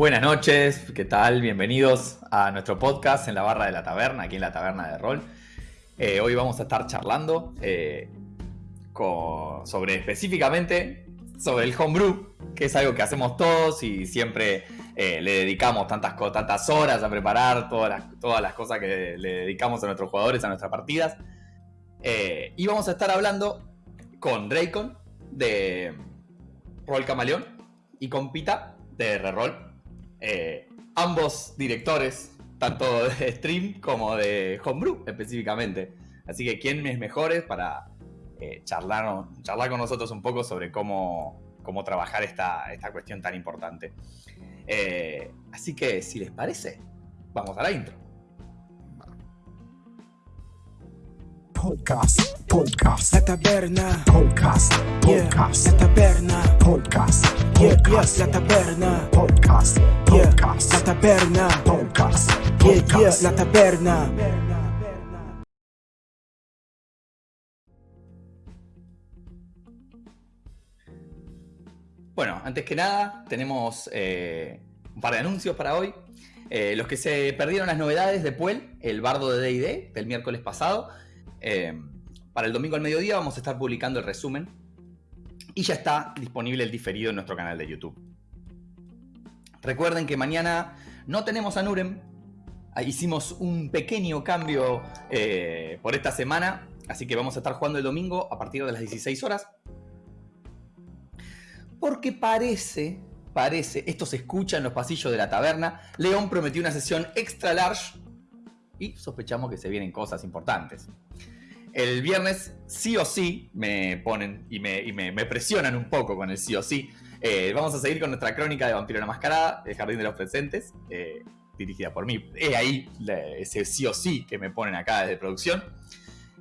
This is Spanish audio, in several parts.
Buenas noches, ¿qué tal? Bienvenidos a nuestro podcast en la barra de la taberna, aquí en la taberna de rol. Eh, hoy vamos a estar charlando eh, sobre específicamente sobre el homebrew, que es algo que hacemos todos y siempre eh, le dedicamos tantas, tantas horas a preparar todas las, todas las cosas que le dedicamos a nuestros jugadores, a nuestras partidas. y vamos a estar hablando con Dracon de Roll Camaleón y con Pita de Reroll eh, ambos directores, tanto de stream como de homebrew específicamente. Así que, ¿quién es mejores para eh, charlar, charlar con nosotros un poco sobre cómo, cómo trabajar esta, esta cuestión tan importante? Eh, así que, si les parece, vamos a la intro. Podcast, podcast, la taberna, podcast, podcast, la taberna, podcast, podcast, la taberna, podcast, podcast, la taberna, podcast, podcast, la taberna. Bueno, antes que nada, tenemos eh, un par de anuncios para hoy. Eh, los que se perdieron las novedades de Puel, el bardo de DD del miércoles pasado, eh, para el domingo al mediodía vamos a estar publicando el resumen y ya está disponible el diferido en nuestro canal de YouTube. Recuerden que mañana no tenemos a Nurem, ah, hicimos un pequeño cambio eh, por esta semana, así que vamos a estar jugando el domingo a partir de las 16 horas. Porque parece, parece, esto se escucha en los pasillos de la taberna, León prometió una sesión extra large y sospechamos que se vienen cosas importantes. El viernes sí o sí me ponen y me, presionan un poco con el sí o sí. Eh, vamos a seguir con nuestra crónica de Vampiro la Mascarada, El Jardín de los Presentes, eh, dirigida por mí. Es ahí ese sí o sí que me ponen acá desde producción.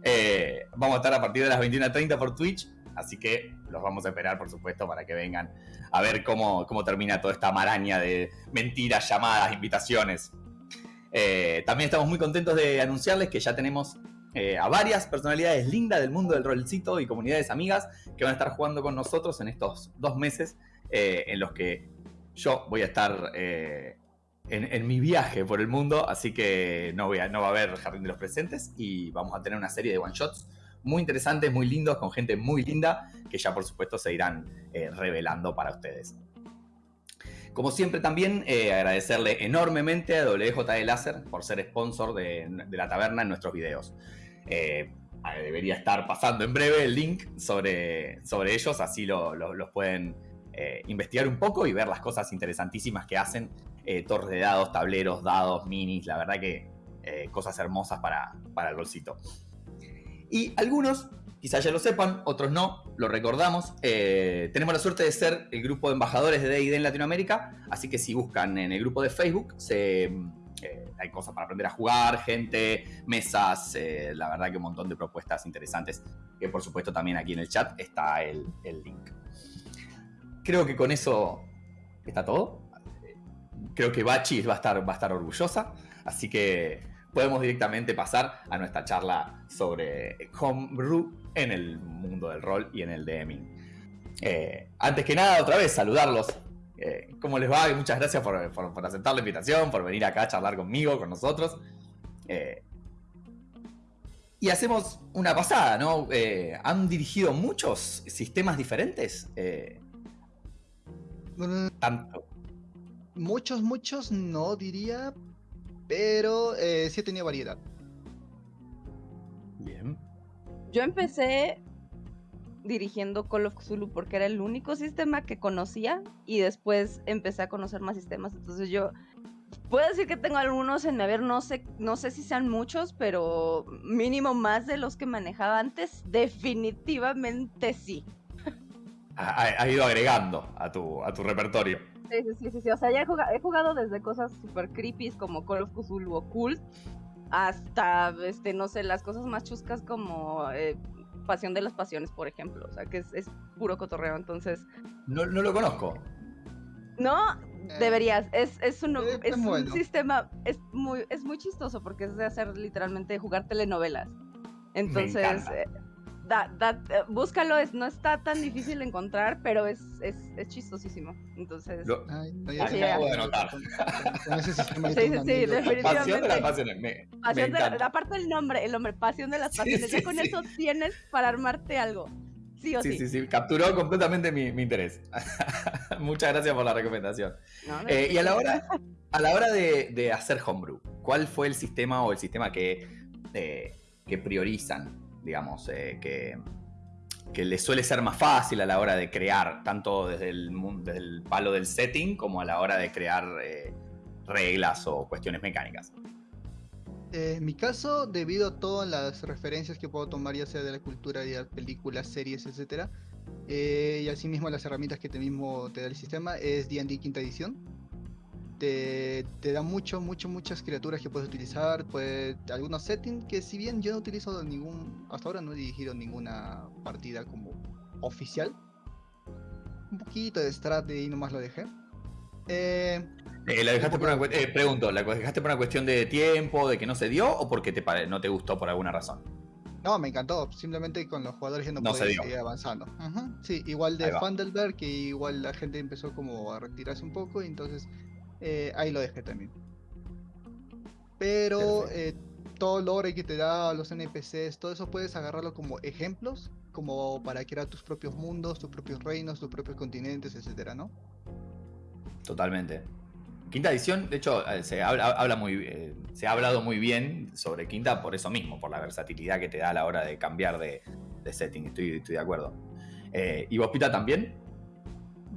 Eh, vamos a estar a partir de las 21.30 por Twitch, así que los vamos a esperar, por supuesto, para que vengan a ver cómo termina toda esta maraña de mentiras, llamadas, invitaciones. También estamos muy contentos de anunciarles que ya tenemos eh, a varias personalidades lindas del mundo del rolcito y comunidades amigas que van a estar jugando con nosotros en estos dos meses eh, en los que yo voy a estar eh, en, mi viaje por el mundo, así que no, no va a haber Jardín de los Presentes y vamos a tener una serie de one-shots muy interesantes, muy lindos, con gente muy linda, que ya por supuesto se irán revelando para ustedes. Como siempre también agradecerle enormemente a WJ Láser por ser sponsor de, la taberna en nuestros videos. Eh, debería estar pasando en breve el link sobre, sobre ellos, así los pueden eh, investigar un poco y ver las cosas interesantísimas que hacen. Eh, torres de dados, tableros, dados, minis, la verdad que cosas hermosas para, para el bolsito. Y algunos, quizás ya lo sepan, otros no, lo recordamos. tenemos la suerte de ser el grupo de embajadores de D&D en Latinoamérica, así que si buscan en el grupo de Facebook, eh, hay cosas para aprender a jugar, gente, mesas, eh, la verdad que un montón de propuestas interesantes, que por supuesto también aquí en el chat está el, link. Creo que con eso está todo. Creo que Bachi va a estar, va a estar orgullosa, así que podemos directamente pasar a nuestra charla sobre homebrew en el mundo del rol y en el DMing. Eh, antes que nada, otra vez, saludarlos eh, ¿Cómo les va? Muchas gracias por, aceptar la invitación, por venir acá a charlar conmigo, con nosotros. Eh, y hacemos una pasada, ¿no? Eh, ¿Han dirigido muchos sistemas diferentes? Mm, tanto. Muchos, muchos no diría, pero sí he tenido variedad. Bien. Yo empecé dirigiendo Call of Cthulhu porque era el único sistema que conocía y después empecé a conocer más sistemas. Entonces yo puedo decir que tengo algunos en mi haber, no sé, no sé si sean muchos, pero mínimo más de los que manejaba antes, definitivamente sí. Ha, ido agregando a tu, a tu repertorio. Sí, sí, sí, sí, O sea, ya he jugado, desde cosas super creepy como Call of Cthulhu Occult hasta, este, no sé, las cosas más chuscas como eh, Pasión de las Pasiones, por ejemplo. O sea, que es, puro cotorreo, entonces... No, no lo conozco. No, eh, deberías. Es, es, un, es un sistema, es muy, es muy chistoso porque es de hacer literalmente jugar telenovelas. Entonces, eh, da- da- eh, búscalo, es, no está tan difícil de encontrar, pero es, es, es chistosísimo. Entonces, Lo- Ay, no, sí, acabo de anotar. Con, con ese sistema Sí, sí, una sí, anécdota. Pasión de las definitivamente. pasiones. Me, me pasión de, encanta. aparte del nombre, el nombre, pasión de las pasiones. sí, ya con sí. eso tienes para armarte algo. Sí o sí. Sí, sí, sí, capturó completamente mi, mi interés. Muchas gracias por la recomendación. No, no, Eh, y a la hora, a la hora de, de hacer homebrew, ¿cuál fue el sistema o el sistema que, eh, que priorizan, digamos, eh, que, que les suele ser más fácil a la hora de crear, tanto desde el, desde el palo del setting como a la hora de crear eh, reglas o cuestiones mecánicas? Eh, en mi caso, debido a todas las referencias que puedo tomar, ya sea de la cultura, ya películas, series, eh, y asimismo las herramientas que te mismo te da el sistema, es D&D quinta edición. Te, te da mucho, mucho, muchas criaturas que puedes utilizar, pues algunos settings que si bien yo no utilizo ningún, hasta ahora no he dirigido ninguna partida como oficial, un poquito de strat y nomás lo dejé. Eh, Eh, ¿la dejaste por una, eh, pregunto, ¿la dejaste por una cuestión de tiempo, de que no se dio o porque te no te gustó por alguna razón? No, me encantó. Simplemente con los jugadores ya no, No podía seguir avanzando. Ujú, Sí, igual de. Fandelberg, que igual la gente empezó como a retirarse un poco, y entonces eh, ahí lo dejé también. Pero eh, todo el lore que te da los NPCs, todo eso puedes agarrarlo como ejemplos, como para crear tus propios mundos, tus propios reinos, tus propios continentes, etcétera, ¿no? Totalmente. Quinta edición, de hecho, eh, se habla, habla muy, eh, se ha hablado muy bien sobre Quinta por eso mismo, por la versatilidad que te da a la hora de cambiar de, de setting. Estoy, estoy de acuerdo. Eh, ¿Y vos, Pita, también?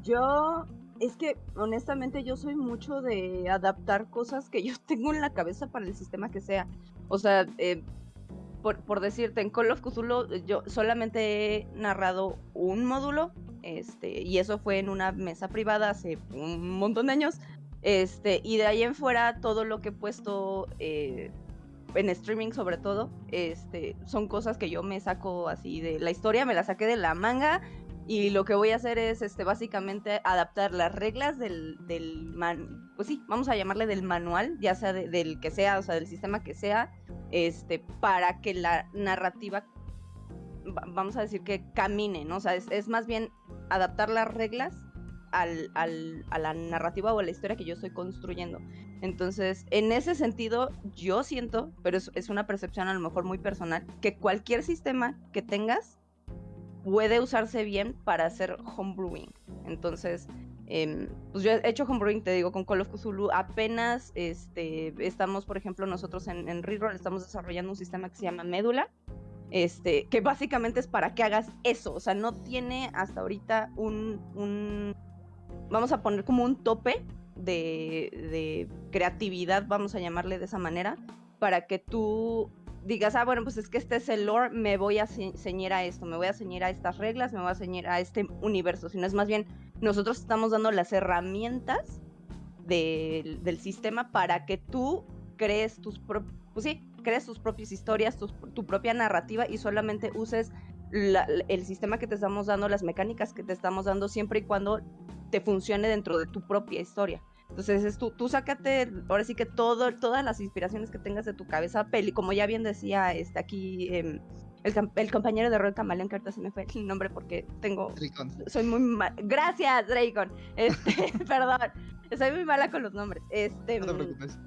Yo, es que honestamente yo soy mucho de adaptar cosas que yo tengo en la cabeza para el sistema que sea. O sea, eh, por, por decirte, en Call of Cthulhu eh, yo solamente he narrado un módulo, este, y eso fue en una mesa privada hace un montón de años. Este, y de ahí en fuera todo lo que he puesto eh, en streaming sobre todo, este, son cosas que yo me saco así de la historia, me la saqué de la manga y lo que voy a hacer es este básicamente adaptar las reglas del, del man, pues sí, vamos a llamarle del manual, ya sea de- del que sea, o sea, del sistema que sea, este, para que la narrativa va- vamos a decir que camine, ¿no? O sea, es, es más bien adaptar las reglas al, al- a la narrativa o a la historia que yo estoy construyendo. Entonces, en ese sentido, yo siento, pero es, es una percepción a lo mejor muy personal, que cualquier sistema que tengas puede usarse bien para hacer homebrewing. Entonces, em, pues yo he hecho homebrewing, te digo, con Call of Cthulhu. Apenas este, estamos, por ejemplo, nosotros en, en Reroll estamos desarrollando un sistema que se llama Médula. Este, que básicamente es para que hagas eso. O sea, no tiene hasta ahorita un. un vamos a poner como un tope de, de creatividad, vamos a llamarle de esa manera, para que tú digas, ah, bueno, pues es que este es el lore, me voy a ce- ceñir a esto, me voy a ceñir a estas reglas, me voy a ceñir a este universo, sino es más bien, nosotros estamos dando las herramientas del, sistema para que tú crees tus pues sí, crees tus propias historias, tu propia narrativa y solamente uses el sistema que te estamos dando, las mecánicas que te estamos dando, siempre y cuando te funcione dentro de tu propia historia. Entonces, es tú, tú sácate, ahora sí que todo, todas las inspiraciones que tengas de tu cabeza, peli, como ya bien decía este, aquí em, el, el compañero de rol Camaleón, que ahorita se me fue el nombre porque tengo, Tricon. soy muy mal. Gracias, Dracon. Este, perdón, soy muy mala con los nombres. Este, No te mm, preocupes.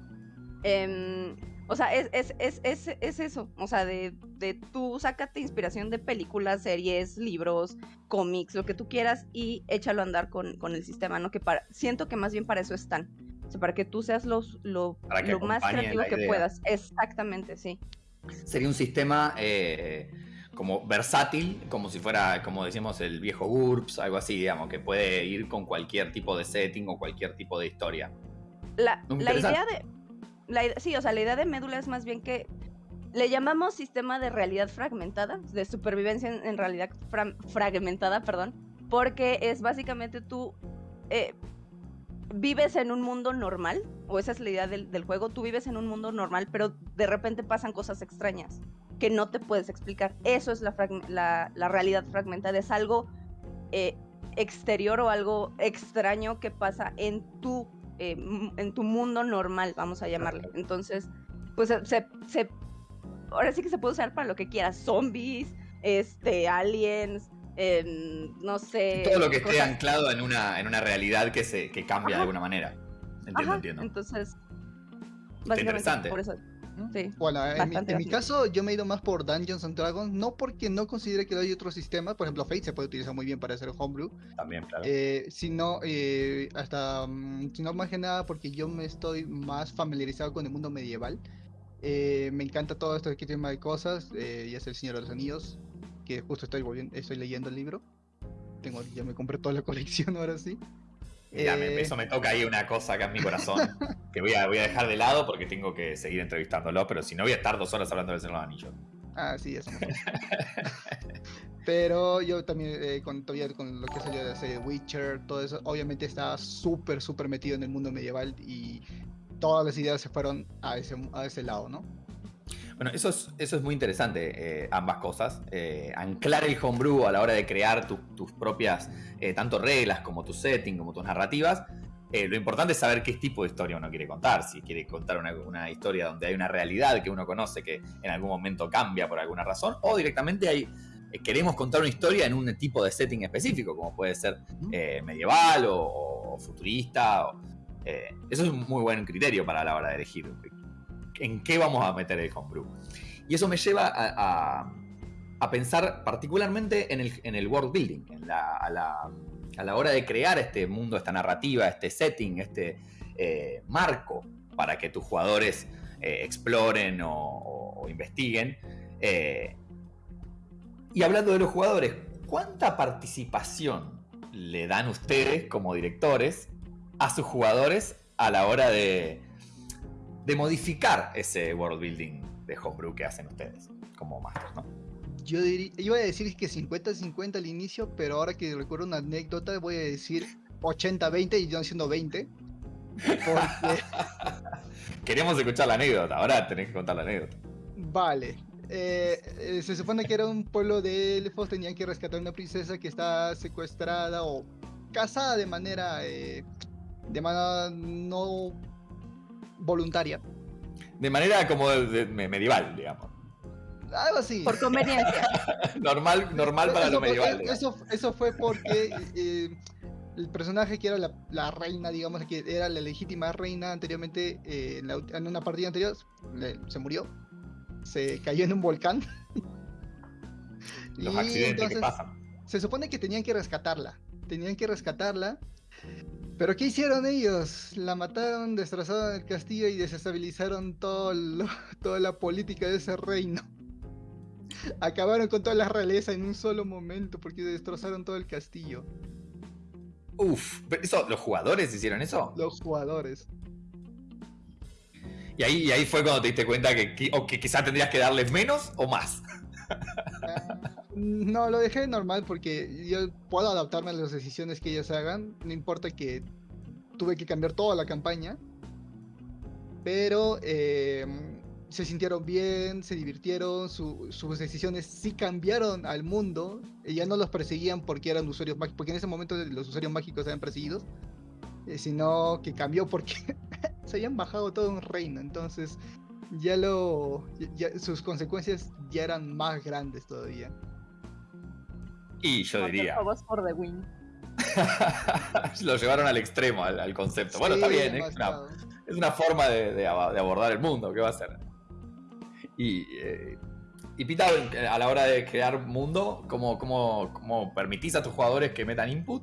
Em, o sea, es, es, es, es, es eso. O sea, de, de tú sácate inspiración de películas, series, libros, cómics, lo que tú quieras y échalo a andar con, con el sistema, ¿no? Que para, siento que más bien para eso están. O sea, para que tú seas los, lo, lo más creativo que idea. puedas. Exactamente, sí. Sería un sistema eh, como versátil, como si fuera, como decíamos, el viejo GURPS, algo así, digamos, que puede ir con cualquier tipo de setting o cualquier tipo de historia. La, la idea de. La, sí, o sea, la idea de médula es más bien que le llamamos sistema de realidad fragmentada, de supervivencia en, realidad fra- fragmentada, perdón, porque es básicamente tú eh, vives en un mundo normal, o esa es la idea del, juego, tú vives en un mundo normal, pero de repente pasan cosas extrañas que no te puedes explicar. Eso es la, la realidad fragmentada, es algo eh, exterior o algo extraño que pasa en tu, eh, en tu mundo normal, vamos a llamarle. Entonces, pues se, se- ahora sí que se puede usar para lo que quieras, zombies, este, aliens, em, no sé. Todo lo que esté anclado en una, en una realidad que se que cambia Ajá. de alguna manera. Entiendo, Ajá, entiendo. Entonces, básicamente interesante. por eso. Sí. Bueno, en mi, en mi caso yo me he ido más por Dungeons and Dragons, no porque no considere que hay otro sistema, por ejemplo Fate se puede utilizar muy bien para hacer homebrew, También, claro. eh, sino eh, hasta, mm, sino más que nada porque yo me estoy más familiarizado con el mundo medieval. Eh, me encanta todo este tema de cosas, eh, ya es el Señor de los Anillos, que justo estoy volviendo, estoy leyendo el libro. Tengo, ya me compré toda la colección ahora sí. Mira, me- eh, eso me toca ahí una cosa acá en mi corazón que voy a, voy a dejar de lado porque tengo que seguir entrevistándolo, pero si no voy a estar dos horas hablando del Señor de los Anillos. Ah, sí, eso me pasa. Pero yo también, eh, con, todavía con lo que salió de la serie Witcher, todo eso, obviamente estaba súper, súper metido en el mundo medieval y todas las ideas se fueron a ese, a ese lado, ¿no? Bueno, eso es, eso es muy interesante, eh, ambas cosas. Eh, anclar el homebrew a la hora de crear tu- tus propias, eh, tanto reglas como tu setting, como tus narrativas. Eh, lo importante es saber qué tipo de historia uno quiere contar. Si quiere contar una, una historia donde hay una realidad que uno conoce que en algún momento cambia por alguna razón, o directamente hay, eh, queremos contar una historia en un tipo de setting específico, como puede ser eh, medieval o, o futurista. o- eso es un muy buen criterio para la hora de elegir en qué vamos a meter el homebrew. Y eso me lleva a, a- a pensar particularmente en el, en el world building, en la- a, la, a la hora de crear este mundo, esta narrativa, este setting, este eh, marco para que tus jugadores eh, exploren o, investiguen. Eh, y hablando de los jugadores, ¿cuánta participación le dan ustedes como directores a sus jugadores a la hora de, de modificar ese world building de homebrew que hacen ustedes como masters, ¿no? Yo diría, iba a decir que 50-50 al inicio, pero ahora que recuerdo una anécdota, voy a decir 80-20 y yo siendo 20. Porque, Queremos escuchar la anécdota, ahora tenés que contar la anécdota. vale. eh, eh, se supone que era un pueblo de elfos, tenían que rescatar a una princesa que está secuestrada o casada de manera, eh, de manera no voluntaria. De manera como de- de- me- medieval, digamos. Algo así. Por conveniencia. Normal, normal para Eso lo fue- medieval. eh. Eso, eso fue porque eh, el personaje que era la, la reina, digamos, que era la legítima reina anteriormente, eh, en, la en una partida anterior, le- se murió. Se cayó en un volcán. Los Y accidentes que pasan. Se supone que tenían que rescatarla. Tenían que rescatarla. Pero ¿qué hicieron ellos? La mataron, destrozaron el castillo y desestabilizaron todo lo- toda la política de ese reino. Acabaron con toda la realeza en un solo momento porque destrozaron todo el castillo. Uf, pero eso, ¿los jugadores hicieron eso? Los jugadores. Y ahí, y ahí fue cuando te diste cuenta que, o que quizás tendrías que darles menos o más. No, lo dejé normal porque yo puedo adaptarme a las decisiones que ellos hagan. No importa que tuve que cambiar toda la campaña. Pero eh, se sintieron bien, se divirtieron, su- sus decisiones sí cambiaron al mundo. y ya no los perseguían porque eran usuarios mágicos, porque en ese momento los usuarios mágicos eran perseguidos. eh, sino que cambió porque se habían bajado todo un reino. Entonces ya lo ya- sus consecuencias ya eran más grandes todavía. Y yo diría, por The Win. lo llevaron al extremo, al, al concepto. Bueno, Sí, está bien, es, una, es una forma de, de abordar el mundo, ¿qué va a ser? Y, eh, y Pita, a la hora de crear mundo, ¿cómo, cómo, cómo permitís a tus jugadores que metan input?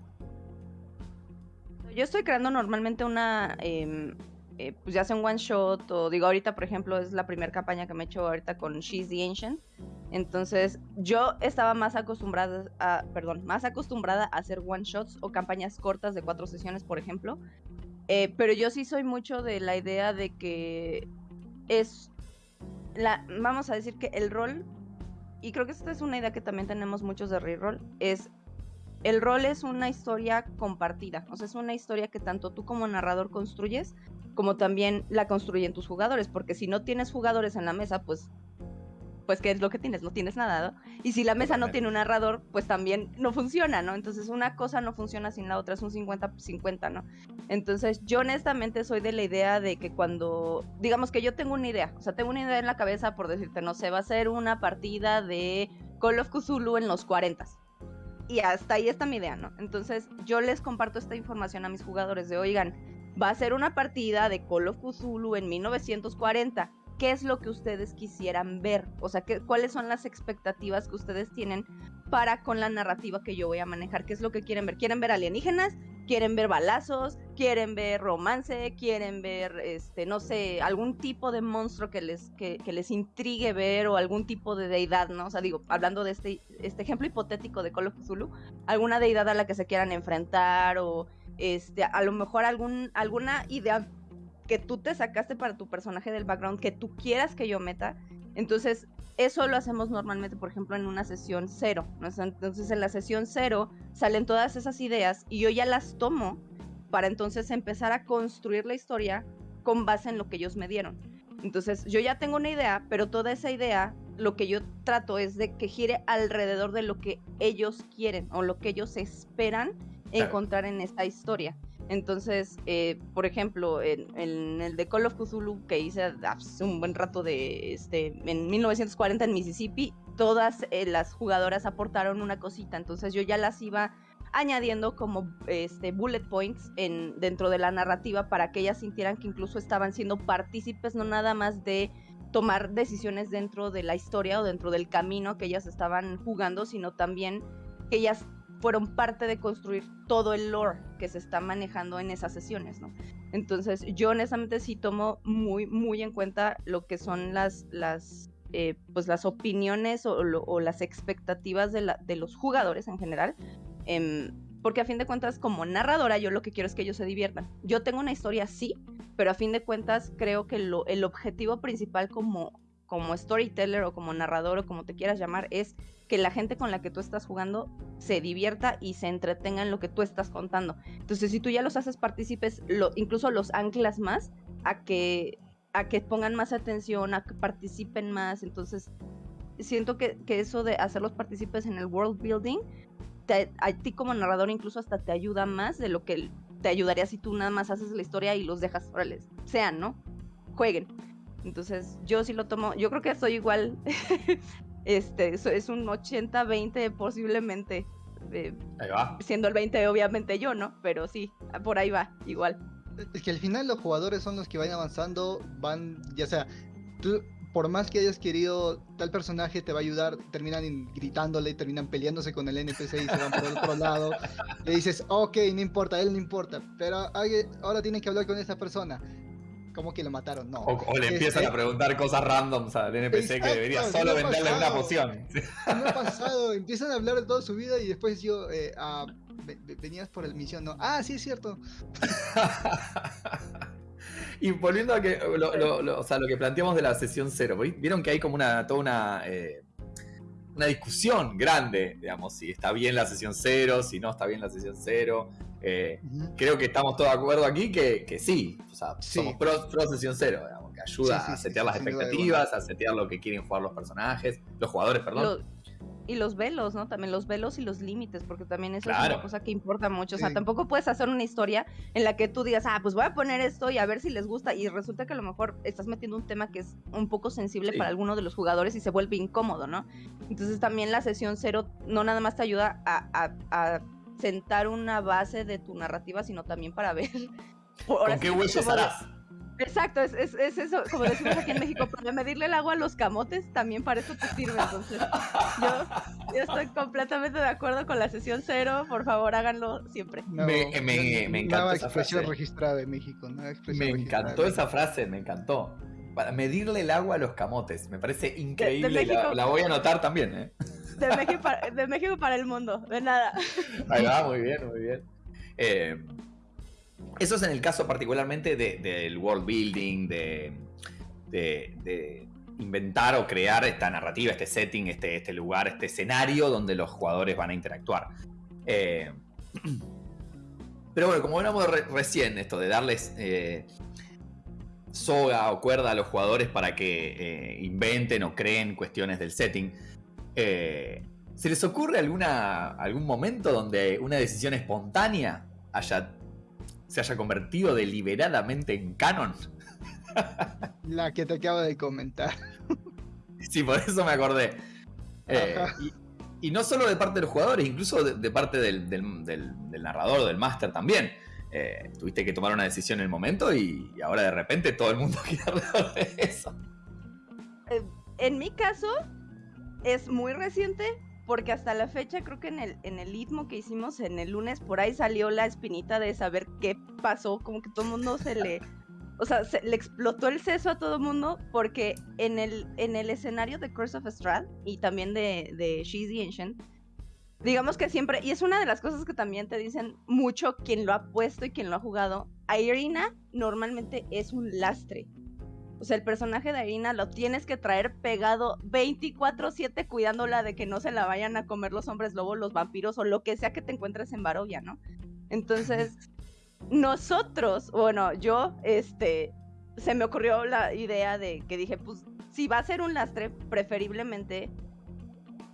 Yo estoy creando normalmente una, em, eh, pues ya sea un one shot o digo ahorita por ejemplo es la primera campaña que me he hecho ahorita con She's the Ancient. Entonces yo estaba más acostumbrada a, perdón, más acostumbrada a hacer one shots o campañas cortas de cuatro sesiones por ejemplo. Eh, pero yo sí soy mucho de la idea de que es la, vamos a decir que el rol, y creo que esta es una idea que también tenemos muchos de reroll, es el rol es una historia compartida, o sea, es una historia que tanto tú como narrador construyes, como también la construyen tus jugadores, porque si no tienes jugadores en la mesa, pues pues qué es lo que tienes, no tienes nada, ¿no? Y si la mesa no tiene un narrador, pues también no funciona, ¿no? Entonces una cosa no funciona sin la otra, es un 50-50, ¿no? Entonces yo honestamente soy de la idea de que cuando, digamos que yo tengo una idea, o sea, tengo una idea en la cabeza por decirte, no sé, va a ser una partida de Call of Cthulhu en los 40 y hasta ahí está mi idea, ¿no? Entonces yo les comparto esta información a mis jugadores de, oigan, va a ser una partida de Call of Cthulhu en 1940. ¿Qué es lo que ustedes quisieran ver? O sea, ¿qué, ¿cuáles son las expectativas que ustedes tienen para con la narrativa que yo voy a manejar? ¿Qué es lo que quieren ver? ¿Quieren ver alienígenas? quieren ver balazos, quieren ver romance, quieren ver, este, no sé, algún tipo de monstruo que les, que, les intrigue ver o algún tipo de deidad, ¿no? O sea, digo, hablando de este, este ejemplo hipotético de Call of alguna deidad a la que se quieran enfrentar o, este, a lo mejor algún, alguna idea que tú te sacaste para tu personaje del background que tú quieras que yo meta. Entonces, eso lo hacemos normalmente, por ejemplo, en una sesión cero. Entonces, en la sesión cero salen todas esas ideas y yo ya las tomo para entonces empezar a construir la historia con base en lo que ellos me dieron. Entonces, yo ya tengo una idea, pero toda esa idea, lo que yo trato es de que gire alrededor de lo que ellos quieren o lo que ellos esperan encontrar en esta historia. Entonces, eh, por ejemplo, en, el de Call of Cthulhu que hice hace un buen rato de, este, en 1940 en Mississippi, todas eh, las jugadoras aportaron una cosita, entonces yo ya las iba añadiendo como este, bullet points en, dentro de la narrativa para que ellas sintieran que incluso estaban siendo partícipes, no nada más de tomar decisiones dentro de la historia o dentro del camino que ellas estaban jugando, sino también que ellas fueron parte de construir todo el lore que se está manejando en esas sesiones, ¿no? Entonces, yo honestamente sí tomo muy, muy en cuenta lo que son las, las, eh, pues las opiniones o, las expectativas de, los jugadores en general. Em, porque a fin de cuentas, como narradora, yo lo que quiero es que ellos se diviertan. Yo tengo una historia, sí, pero a fin de cuentas creo que el objetivo principal como, como storyteller o como narrador o como te quieras llamar es que la gente con la que tú estás jugando se divierta y se entretenga en lo que tú estás contando. Entonces, si tú ya los haces partícipes, lo, incluso los anclas más a que, a que pongan más atención, a que participen más. Entonces, siento que, eso de hacerlos partícipes en el world building, a ti como narrador incluso hasta te ayuda más de lo que te ayudaría si tú nada más haces la historia y los dejas, órale, sean, ¿no? Jueguen. Entonces, yo sí lo tomo, yo creo que soy igual Este, es un 80-20 posiblemente. Eh, ahí va. Siendo el 20 obviamente yo, ¿no? Pero sí, por ahí va, igual. Es que al final los jugadores son los que van avanzando, van, ya sea, tú por más que hayas querido tal personaje te va a ayudar, terminan gritándole, terminan peleándose con el NPC y se van por el otro lado. Le dices, ok, no importa, él no importa, pero ahora tienen que hablar con esa persona. ¿Cómo que lo mataron? No. O, le empiezan a preguntar cosas randoms al NPC que debería solo venderle una poción. No ha pasado, empiezan a hablar de toda su vida y después yo, eh, ah, venías por el misión, ¿no? Ah, sí, es cierto. y volviendo a que, lo, o sea, lo que planteamos de la sesión cero, vieron que hay como una, toda una, eh, una discusión grande, digamos, si está bien la sesión cero, si no está bien la sesión cero. Eh, creo que estamos todos de acuerdo aquí que, que sí, o sea, somos pro, sesión cero, digamos, que ayuda a setear las expectativas, a setear lo que quieren jugar los personajes, los jugadores, perdón. Y los velos, ¿no? También los velos y los límites, porque también eso es una cosa que importa mucho. O sea, tampoco puedes hacer una historia en la que tú digas, ah, pues voy a poner esto y a ver si les gusta. Y resulta que a lo mejor estás metiendo un tema que es un poco sensible para alguno de los jugadores y se vuelve incómodo, ¿no? Entonces también la sesión cero no nada más te ayuda a sentar una base de tu narrativa, sino también para ver. ¿Con qué huesos harás? Exacto, es, es, eso, como decimos aquí en México, para medirle el agua a los camotes, también para eso te sirve. Entonces, yo, estoy completamente de acuerdo con la sesión cero, por favor háganlo siempre. me, me, me, encantó esa expresión registrada de México. me encantó esa frase, me encantó. Para medirle el agua a los camotes, me parece increíble, la, la, voy a anotar también. ¿eh? De México, para, de México para el mundo, de nada. Ahí va, muy bien, muy bien. Eh, eso es en el caso particularmente del world building, de, de, inventar o crear esta narrativa, este setting, este, este lugar, este escenario donde los jugadores van a interactuar. Eh, pero bueno, como hablamos recién, esto de darles eh, soga o cuerda a los jugadores para que inventen o creen cuestiones del setting. Eh, ¿Se les ocurre alguna, algún momento donde una decisión espontánea haya, se haya convertido deliberadamente en canon? La que te acabo de comentar. Sí, por eso me acordé. Eh, y, y no solo de parte de los jugadores, incluso de, de parte del, del- del- del narrador del máster también. Eh, tuviste que tomar una decisión en el momento y, y ahora de repente todo el mundo quiere hablar de eso. Eh, en mi caso, es muy reciente, porque hasta la fecha, creo que en el, en el ritmo que hicimos en el lunes, por ahí salió la espinita de saber qué pasó, como que todo el mundo se le... O sea, se le explotó el seso a todo el mundo porque en el, en el escenario de Curse of Strahd y también de, de She's the Ancient, digamos que siempre, y es una de las cosas que también te dicen mucho quien lo ha puesto y quien lo ha jugado, Irina normalmente es un lastre. O sea, el personaje de Irina lo tienes que traer pegado 24/7 cuidándola de que no se la vayan a comer los hombres lobos, los vampiros o lo que sea que te encuentres en Barovia, ¿no? Entonces, nosotros, bueno, yo, este, se me ocurrió la idea de que dije, pues, si va a ser un lastre, preferiblemente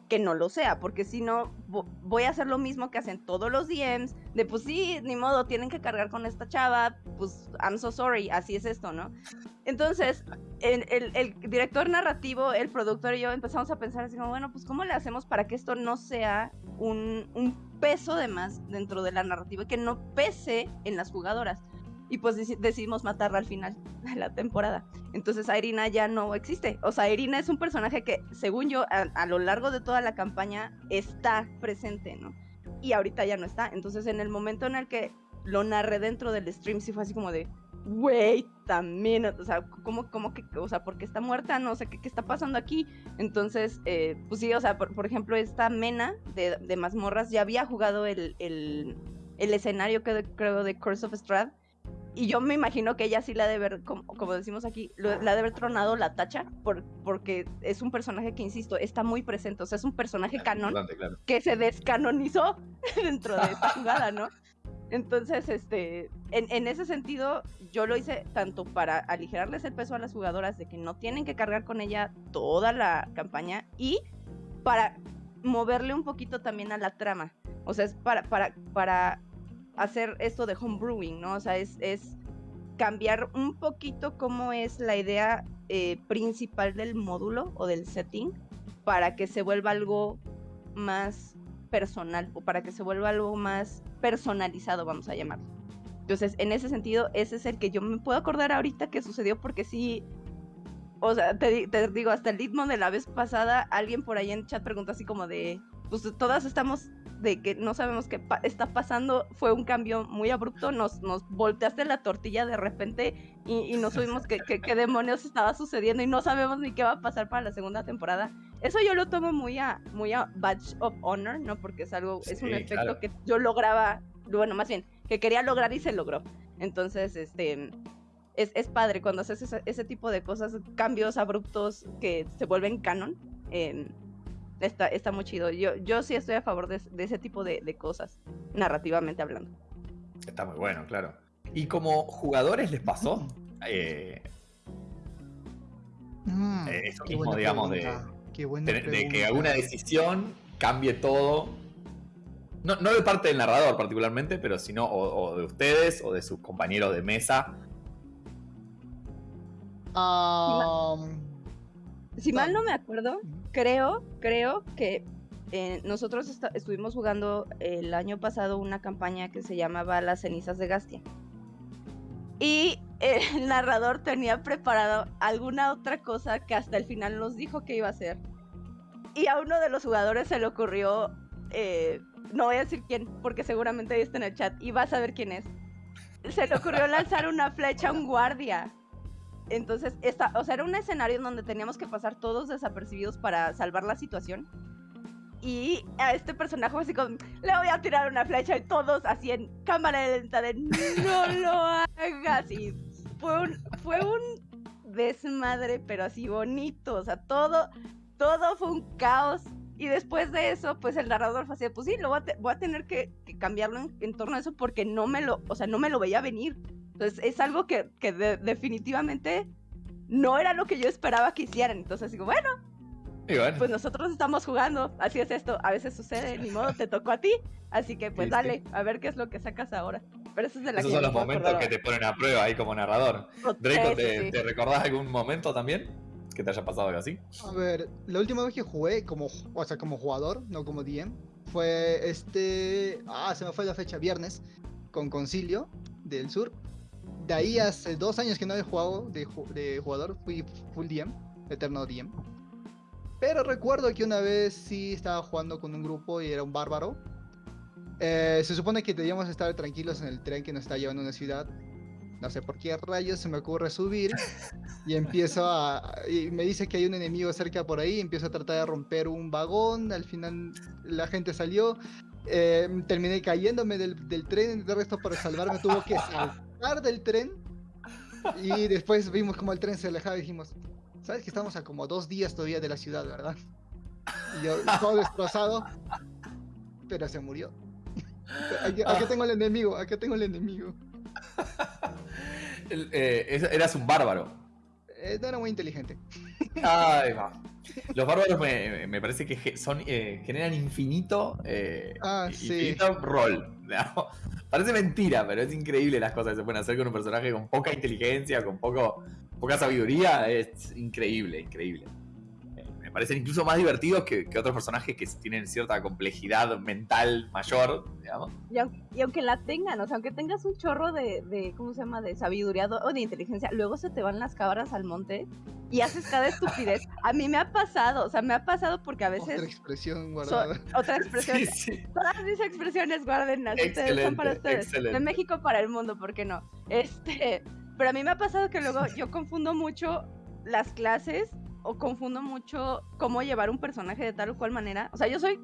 que no lo sea, porque si no, vo- voy a hacer lo mismo que hacen todos los DMs, de pues sí, ni modo, tienen que cargar con esta chava, pues I'm so sorry, así es esto, ¿no? Entonces, el, director narrativo, el productor y yo empezamos a pensar así como, bueno, pues ¿cómo le hacemos para que esto no sea un, peso de más dentro de la narrativa, que no pese en las jugadoras? Y pues deci- decidimos matarla al final de la temporada. Entonces Irina ya no existe. O sea, Irina es un personaje que, según yo, a lo largo de toda la campaña está presente, ¿no? Y ahorita ya no está. Entonces, en el momento en el que lo narré dentro del stream, sí fue así como de, a minute, o sea, ¿cómo, cómo que, o sea, por qué está muerta? No sé, ¿qué, qué está pasando aquí? Entonces, eh, pues sí, o sea, por, por ejemplo, esta Mena de, de mazmorras ya había jugado el, el, el escenario, que creo, de Curse of Strahd, y yo me imagino que ella sí la ha de haber, como, como decimos aquí, lo- la ha de haber tronado la tacha, por, porque es un personaje que, insisto, está muy presente, o sea, es un personaje canon claro. que se descanonizó dentro de esta jugada, ¿no? Entonces, este, en, ese sentido, yo lo hice tanto para aligerarles el peso a las jugadoras de que no tienen que cargar con ella toda la campaña y para moverle un poquito también a la trama. O sea, es para, para, para hacer esto de homebrewing, ¿no? O sea, es, es cambiar un poquito cómo es la idea eh, principal del módulo o del setting para que se vuelva algo más personal o para que se vuelva algo más personalizado, vamos a llamarlo. Entonces, en ese sentido, ese es el que yo me puedo acordar ahorita que sucedió porque sí, o sea, te, te digo, hasta el ritmo de la vez pasada, alguien por ahí en chat preguntó así como de, pues todas estamos de que no sabemos qué pa- está pasando, fue un cambio muy abrupto, nos, nos volteaste la tortilla de repente y, y no supimos qué, qué- qué demonios estaba sucediendo y no sabemos ni qué va a pasar para la segunda temporada. Eso yo lo tomo muy a, muy a Badge of Honor, ¿no? Porque es algo, es un Sí, efecto claro. que yo lograba, bueno, más bien, que quería lograr y se logró. Entonces, este, es, es padre cuando haces ese, ese tipo de cosas, cambios abruptos que se vuelven canon. eh, está, está muy chido. Yo, yo sí estoy a favor de, de ese tipo de, de cosas, narrativamente hablando. Está muy bueno, claro. ¿Y como jugadores les pasó? Eh, Mm, Eh, eso qué mismo, buena digamos, de- pregunta, qué buena de, de que alguna decisión cambie todo. No, no de parte del narrador particularmente, pero sino o, o de ustedes o de sus compañeros de mesa. Am, Si mal No. me acuerdo, creo, creo que eh, nosotros estuvimos jugando el año pasado una campaña que se llamaba Las cenizas de Gastia. Y el narrador tenía preparado alguna otra cosa que hasta el final nos dijo que iba a hacer. Y a uno de los jugadores se le ocurrió, eh, no voy a decir quién, porque seguramente ahí está en el chat y vas a ver quién es. Se le ocurrió lanzar una flecha a un guardia. Entonces, esta, o sea, era un escenario en donde teníamos que pasar todos desapercibidos para salvar la situación. Y a este personaje así como, le voy a tirar una flecha y todos así en cámara lenta de no lo hagas. Y fue un, fue un desmadre, pero así bonito. O sea, todo, todo fue un caos. Y después de eso, pues el narrador fue así, pues sí, lo voy a, te- voy a tener que, que cambiarlo en, en torno a eso porque no me lo, o sea, no me lo veía venir. Entonces es algo que, que de- definitivamente no era lo que yo esperaba que hicieran. Entonces digo, bueno, bueno, pues nosotros estamos jugando, así es esto, a veces sucede, ni modo, te tocó a ti, así que pues Sí, sí. dale, a ver qué es lo que sacas ahora. Pero eso es de la esos que son los momentos que te ponen a prueba ahí como narrador. Draco, Sí, ¿te, sí, sí. te recordás algún momento también? Que te haya pasado algo así. A ver, la última vez que jugué como, o sea, como jugador, no como DM, fue este, ah, se me fue la fecha, viernes, con Concilio del Sur. De ahí hace dos años que no he jugado de, de jugador, fui full DM, eterno DM. Pero recuerdo que una vez sí estaba jugando con un grupo y era un bárbaro. Eh, se supone que debíamos estar tranquilos en el tren que nos está llevando a una ciudad. No sé por qué rayos se me ocurre subir y empiezo a... Y me dice que hay un enemigo cerca por ahí, empiezo a tratar de romper un vagón, al final la gente salió, eh, terminé cayéndome del, del tren, de resto para salvarme tuvo que saltar del tren y después vimos como el tren se alejaba y dijimos, ¿sabes que estamos a como dos días todavía de la ciudad, verdad? Y yo todo destrozado, pero se murió. Aquí, aquí tengo el enemigo, aquí tengo el enemigo. El- eh, eras un bárbaro. Eh, no era muy inteligente. Ay, va. Los bárbaros me, me parece que son, eh, generan infinito, Ah, sí. rol. ¿no? Parece mentira, pero es increíble las cosas que se pueden hacer con un personaje con poca inteligencia, con poco, poca sabiduría. Es increíble, increíble. Me parecen incluso más divertidos que, que otros personajes que tienen cierta complejidad mental mayor, digamos. Y aunque, y aunque la tengan, o sea, aunque tengas un chorro de, de, ¿cómo se llama? De sabiduría o de inteligencia, luego se te van las cabras al monte y haces cada estupidez. A mí me ha pasado, o sea, me ha pasado porque a Otra veces... expresión so- guardada. otra expresión. Sí, sí. Todas mis expresiones guárdenlas, ustedes son para Excelente, ustedes. excelente. De México para el mundo, ¿por qué no? Este, pero a mí me ha pasado que luego yo confundo mucho las clases o confundo mucho cómo llevar un personaje de tal o cual manera. O sea, yo soy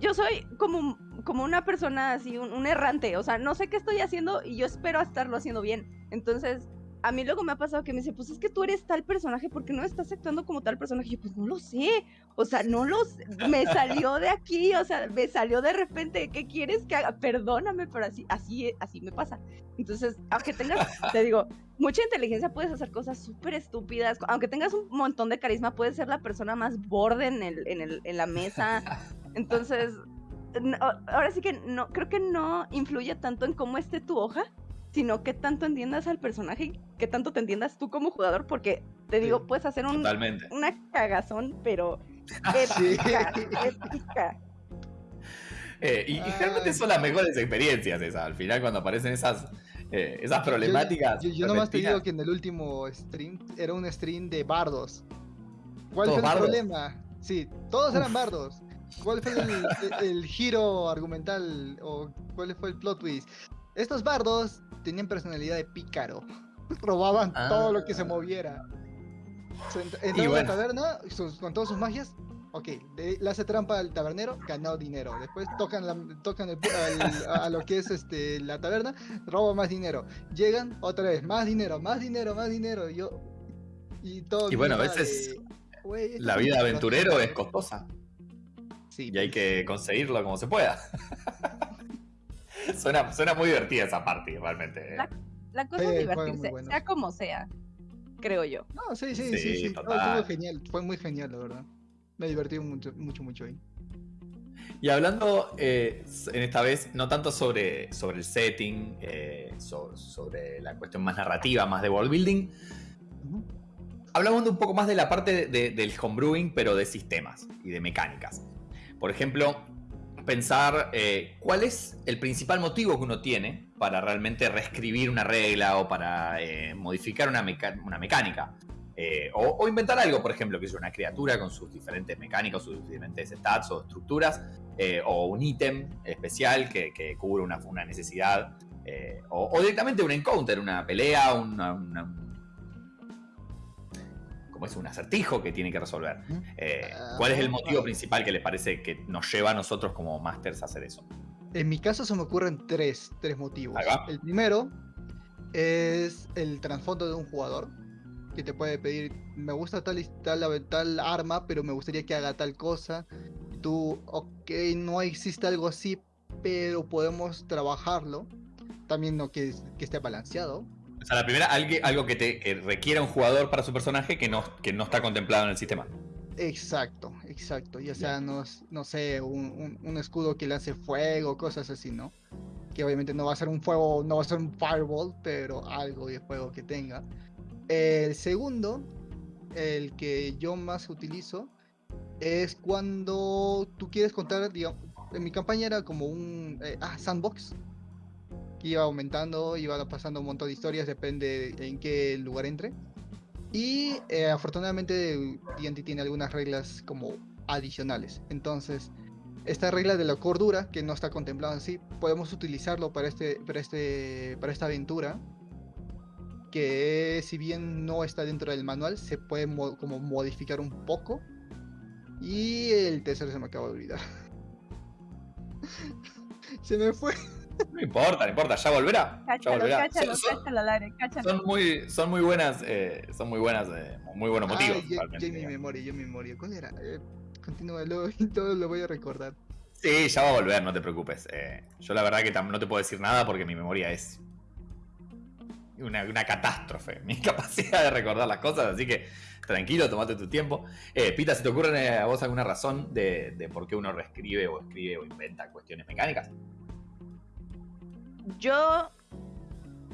yo soy como, como una persona así, un, un errante. O sea, no sé qué estoy haciendo y yo espero estarlo haciendo bien. Entonces, a mí luego me ha pasado que me dice, pues es que tú eres tal personaje, ¿por qué no estás actuando como tal personaje? Y yo, pues no lo sé. O sea, no lo sé. Me salió de aquí, o sea, me salió de repente. ¿Qué quieres que haga? Perdóname, pero así, así, así me pasa. Entonces, aunque tengas, te digo, mucha inteligencia, puedes hacer cosas súper estúpidas. Aunque tengas un montón de carisma, puedes ser la persona más borde en, el, en, el, en la mesa. Entonces, ahora sí que no, creo que no influye tanto en cómo esté tu hoja, sino que tanto entiendas al personaje y que tanto te entiendas tú como jugador, porque te digo, Sí. puedes hacer un, Totalmente. una cagazón, pero Sí. épica, épica. Eh, y, y generalmente son las mejores experiencias esas. Al final, cuando aparecen esas, eh, esas problemáticas. Yo, yo nomás te digo que en el último stream era un stream de bardos. ¿Cuál ¿Todos fue el bardos? problema? Sí, todos eran bardos. ¿Cuál fue el, el- el giro argumental o cuál fue el plot twist? Estos bardos tenían personalidad de pícaro. Robaban Ah. todo lo que se moviera. Entraban a bueno. la taberna sus- con todas sus magias. Ok, le, le hace trampa al tabernero, ganó dinero. Después tocan, la, tocan el pu- al- a, lo que es este, la taberna, roba más dinero. Llegan otra vez, más dinero, más dinero, más dinero. Y yo. Y todo. Y bueno, a veces de, "Güey, esto La vida aventurero es trabajo". costosa Sí, y hay pues. que conseguirlo como se pueda. suena, suena muy divertida esa parte, realmente. ¿eh? La- La cosa Sí, es muy divertirse, sea como sea, creo yo. No, sí, sí, Sí, sí. sí. No, total. estuvo genial, fue muy genial, la verdad. Me divertí mucho, mucho, mucho ahí. Y hablando eh, en esta vez no tanto sobre, sobre el setting, eh, so- sobre la cuestión más narrativa, más de world building, hablamos un poco más de la parte de- del homebrewing, pero de sistemas y de mecánicas. Por ejemplo, pensar eh, cuál es el principal motivo que uno tiene para realmente reescribir una regla o para eh, modificar una, mecánica. Eh, o, inventar algo, por ejemplo, que es una criatura con sus diferentes mecánicas, sus diferentes stats o estructuras, o un ítem especial que, cubre una, necesidad, o, directamente un encounter, una pelea, una- como es un acertijo que tiene que resolver. Eh, ¿Cuál es el motivo ah. principal que les parece que nos lleva a nosotros como masters a hacer eso? En mi caso se me ocurren tres, tres motivos. El primero es el trasfondo de un jugador que te puede pedir, me gusta tal, tal, tal arma, pero me gustaría que haga tal cosa. Y tú, ok, no existe algo así, pero podemos trabajarlo. También no que, que esté balanceado. O sea, la primera, algo, que, te, que requiera un jugador para su personaje que no, que no está contemplado en el sistema. Exacto, exacto. Ya sea, no, no sé, un, un- un escudo que lance fuego, cosas así, ¿no? Que obviamente no va a ser un fuego, no va a ser un fireball, pero algo de fuego que tenga. El segundo el que yo más utilizo es cuando tú quieres contar, digamos, en mi campaña era como un eh, ah, sandbox iba aumentando, iba pasando un montón de historias, depende en qué lugar entre. Y eh, afortunadamente D&D tiene algunas reglas como adicionales. Entonces, esta regla de la cordura, que no está contemplada así, podemos utilizarlo para, este, para, este, para esta aventura. Que si bien no está dentro del manual, se puede como modificar un poco. Y el tercero se me acaba de olvidar. se me fue. No importa, no importa, ya volverá. Cáchalo, ya volverá. cáchalo, Son- cáchalo cáchalo. Son muy, son muy buenas, eh, son muy buenas, eh, muy buenos motivos. Yo, mi memoria, yo en mi memoria. ¿Cuál era? Eh, continúalo y todo lo voy a recordar. Sí, ya va a volver, no te preocupes. Eh, yo la verdad que no te puedo decir nada porque mi memoria es una, una catástrofe. Mi capacidad de recordar las cosas, así que tranquilo, tomate tu tiempo. Eh, Pita, ¿se te ocurre eh, a vos alguna razón de, de por qué uno reescribe o escribe o inventa cuestiones mecánicas? Yo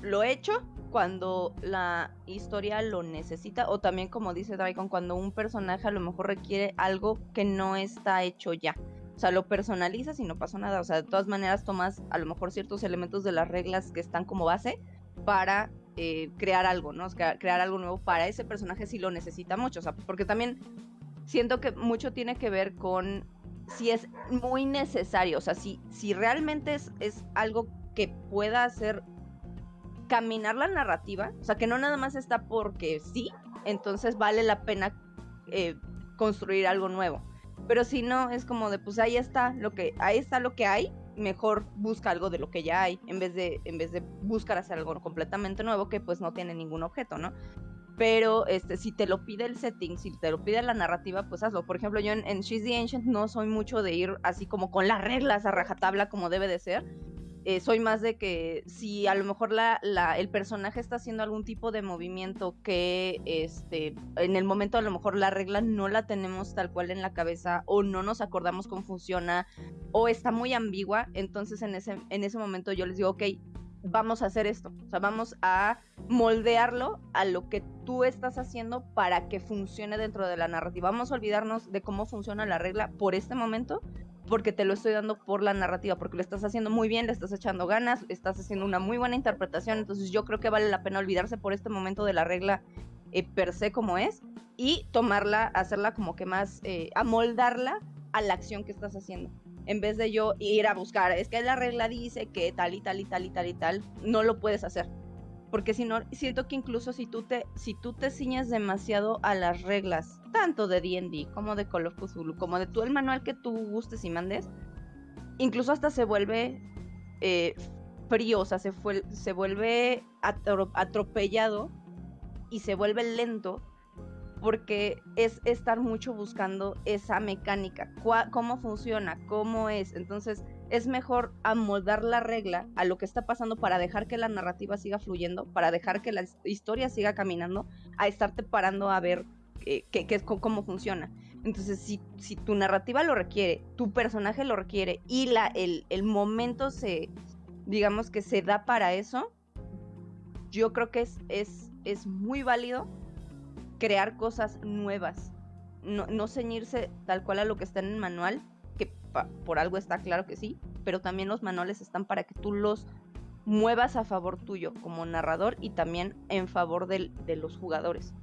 lo he hecho cuando la historia lo necesita o también como dice Dragon cuando un personaje a lo mejor requiere algo que no está hecho ya. O sea, lo personalizas y no pasó nada. O sea, de todas maneras tomas a lo mejor ciertos elementos de las reglas que están como base para eh, crear algo, ¿no? Sea, crear algo nuevo para ese personaje si lo necesita mucho. O sea, porque también siento que mucho tiene que ver con si es muy necesario. O sea, si, si realmente es, es algo que pueda hacer caminar la narrativa, o sea, que no nada más está porque sí, entonces vale la pena eh, construir algo nuevo. Pero si no, es como de, pues ahí está lo que, ahí está lo que hay, mejor busca algo de lo que ya hay, en vez de, en vez de buscar hacer algo completamente nuevo que pues no tiene ningún objeto, ¿no? Pero este, si te lo pide el setting, si te lo pide la narrativa, pues hazlo. Por ejemplo, yo en, en She's the Ancient no soy mucho de ir así como con las reglas a rajatabla como debe de ser. Eh, soy más de que si a lo mejor la, el personaje está haciendo algún tipo de movimiento que este, en el momento a lo mejor la regla no la tenemos tal cual en la cabeza o no nos acordamos cómo funciona o está muy ambigua, entonces en ese, en ese momento yo les digo, ok, vamos a hacer esto, o sea, vamos a moldearlo a lo que tú estás haciendo para que funcione dentro de la narrativa. Vamos a olvidarnos de cómo funciona la regla por este momento porque te lo estoy dando por la narrativa, porque lo estás haciendo muy bien, le estás echando ganas, estás haciendo una muy buena interpretación, entonces yo creo que vale la pena olvidarse por este momento de la regla eh, per se como es y tomarla, hacerla como que más, eh, amoldarla a la acción que estás haciendo. En vez de yo ir a buscar, es que la regla dice que tal y tal y tal y tal y tal, no lo puedes hacer. Porque si no, siento que incluso si tú te, si tú te ciñes demasiado a las reglas, tanto de D&D como de Call of Cthulhu, como de todo el manual que tú gustes y mandes, incluso hasta se vuelve eh, frío, o sea, se, fue, se vuelve atro- atropellado y se vuelve lento porque es estar mucho buscando esa mecánica, cómo funciona, cómo es. Entonces es mejor amoldar la regla a lo que está pasando para dejar que la narrativa siga fluyendo, para dejar que la his- historia siga caminando, a estarte parando a ver eh, qué, cómo funciona. Entonces, si, si tu narrativa lo requiere, tu personaje lo requiere y la, el, el momento se, digamos que se da para eso, yo creo que es, es, es muy válido crear cosas nuevas. No, no ceñirse tal cual a lo que está en el manual, que por algo está claro que sí, pero también los manuales están para que tú los muevas a favor tuyo como narrador y también en favor del- de los jugadores.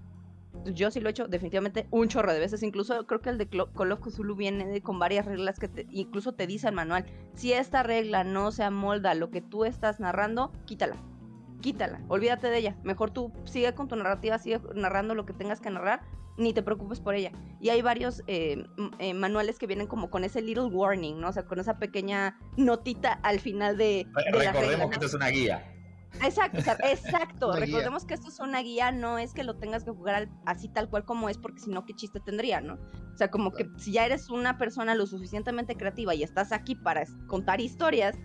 Yo sí lo he hecho definitivamente un chorro de veces. Incluso creo que el de Call of Cthulhu viene con varias reglas que te- incluso te dice el manual. Si esta regla no se amolda a lo que tú estás narrando, quítala. Quítala, olvídate de ella. Mejor tú sigue con tu narrativa, sigue narrando lo que tengas que narrar, ni te preocupes por ella. Y hay varios eh, eh, manuales que vienen como con ese little warning, ¿no? O sea, con esa pequeña notita al final de, de la regla, Recordemos ¿no? que esto es una guía. Exacto, o sea, exacto. Una guía. Recordemos que esto es una guía, no es que lo tengas que jugar al- así tal cual como es, porque si no, ¿qué chiste tendría, no? O sea, como que si ya eres una persona lo suficientemente creativa y estás aquí para contar historias,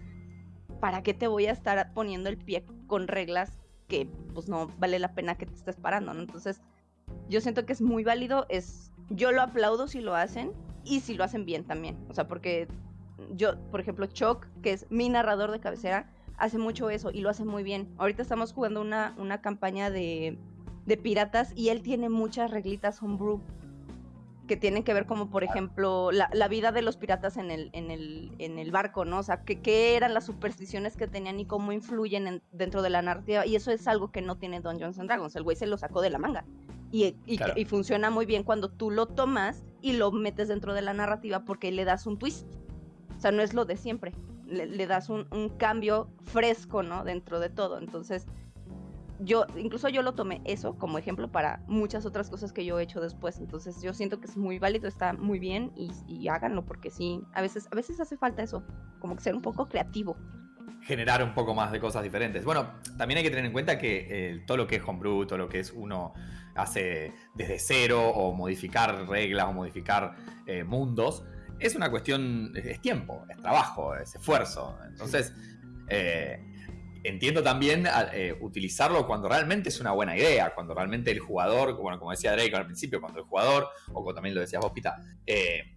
¿para qué te voy a estar poniendo el pie con reglas que pues no vale la pena que te estés parando, ¿no? Entonces, yo siento que es muy válido, es yo lo aplaudo si lo hacen y si lo hacen bien también. O sea, porque yo, por ejemplo, Choc, que es mi narrador de cabecera, hace mucho eso y lo hace muy bien. Ahorita estamos jugando una, una campaña de de piratas y él tiene muchas reglitas homebrew que tienen que ver como por ejemplo la, la vida de los piratas en el, en el, en el barco, ¿no? O sea, que- qué eran las supersticiones que tenían y cómo influyen en- dentro de la narrativa. Y eso es algo que no tiene Dungeons and Dragons. El güey se lo sacó de la manga. Y, y, Claro. y funciona muy bien cuando tú lo tomas y lo metes dentro de la narrativa porque le das un twist. O sea, no es lo de siempre. Le, le das un, un cambio fresco, ¿no? Dentro de todo. Entonces, yo, incluso yo lo tomé eso como ejemplo para muchas otras cosas que yo he hecho después. Entonces, yo siento que es muy válido, está muy bien y, y háganlo porque sí, a veces, a veces hace falta eso, como que ser un poco creativo. generar un poco más de cosas diferentes. Bueno, también hay que tener en cuenta que eh, todo lo que es homebrew, todo lo que es uno hace desde cero o modificar reglas o modificar eh, mundos, es una cuestión, es tiempo, es trabajo, es esfuerzo. Entonces, eh, entiendo también a- eh, utilizarlo cuando realmente es una buena idea, cuando realmente el jugador, bueno, como decía Drake al principio, cuando el jugador, o como también lo decías vos, Pita, eh,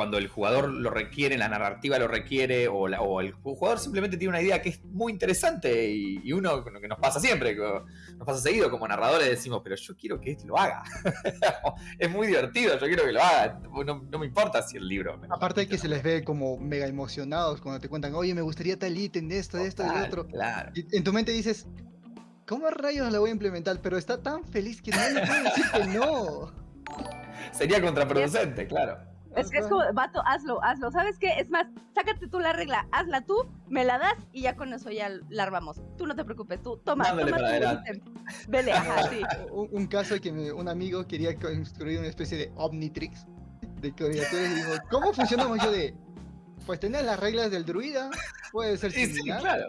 cuando el jugador lo requiere, la narrativa lo requiere, o, la- o el jugador simplemente tiene una idea que es muy interesante y, y uno, lo que nos pasa siempre, que nos pasa seguido como narradores, decimos, pero yo quiero que este lo haga. es muy divertido, yo quiero que lo haga. No, no me importa si el libro... me Aparte de que se les ve como mega emocionados cuando te cuentan, oye, me gustaría tal ítem de esto, de esto, de otro. Claro. Y en tu mente dices, ¿cómo rayos la voy a implementar? Pero está tan feliz que no le puedo decir que no. Sería contraproducente, claro. Es que es como, vato, hazlo, hazlo. ¿Sabes qué? Es más, sácate tú la regla, hazla tú, me la das y ya con eso ya la armamos. Tú no te preocupes, tú toma, Dándole toma tu. Vele, ajá, sí. Un, un caso que me- un amigo quería construir una especie de Omnitrix de criaturas y dijo, ¿cómo funcionamos? Yo de, pues tener las reglas del druida, puede ser Sí, claro.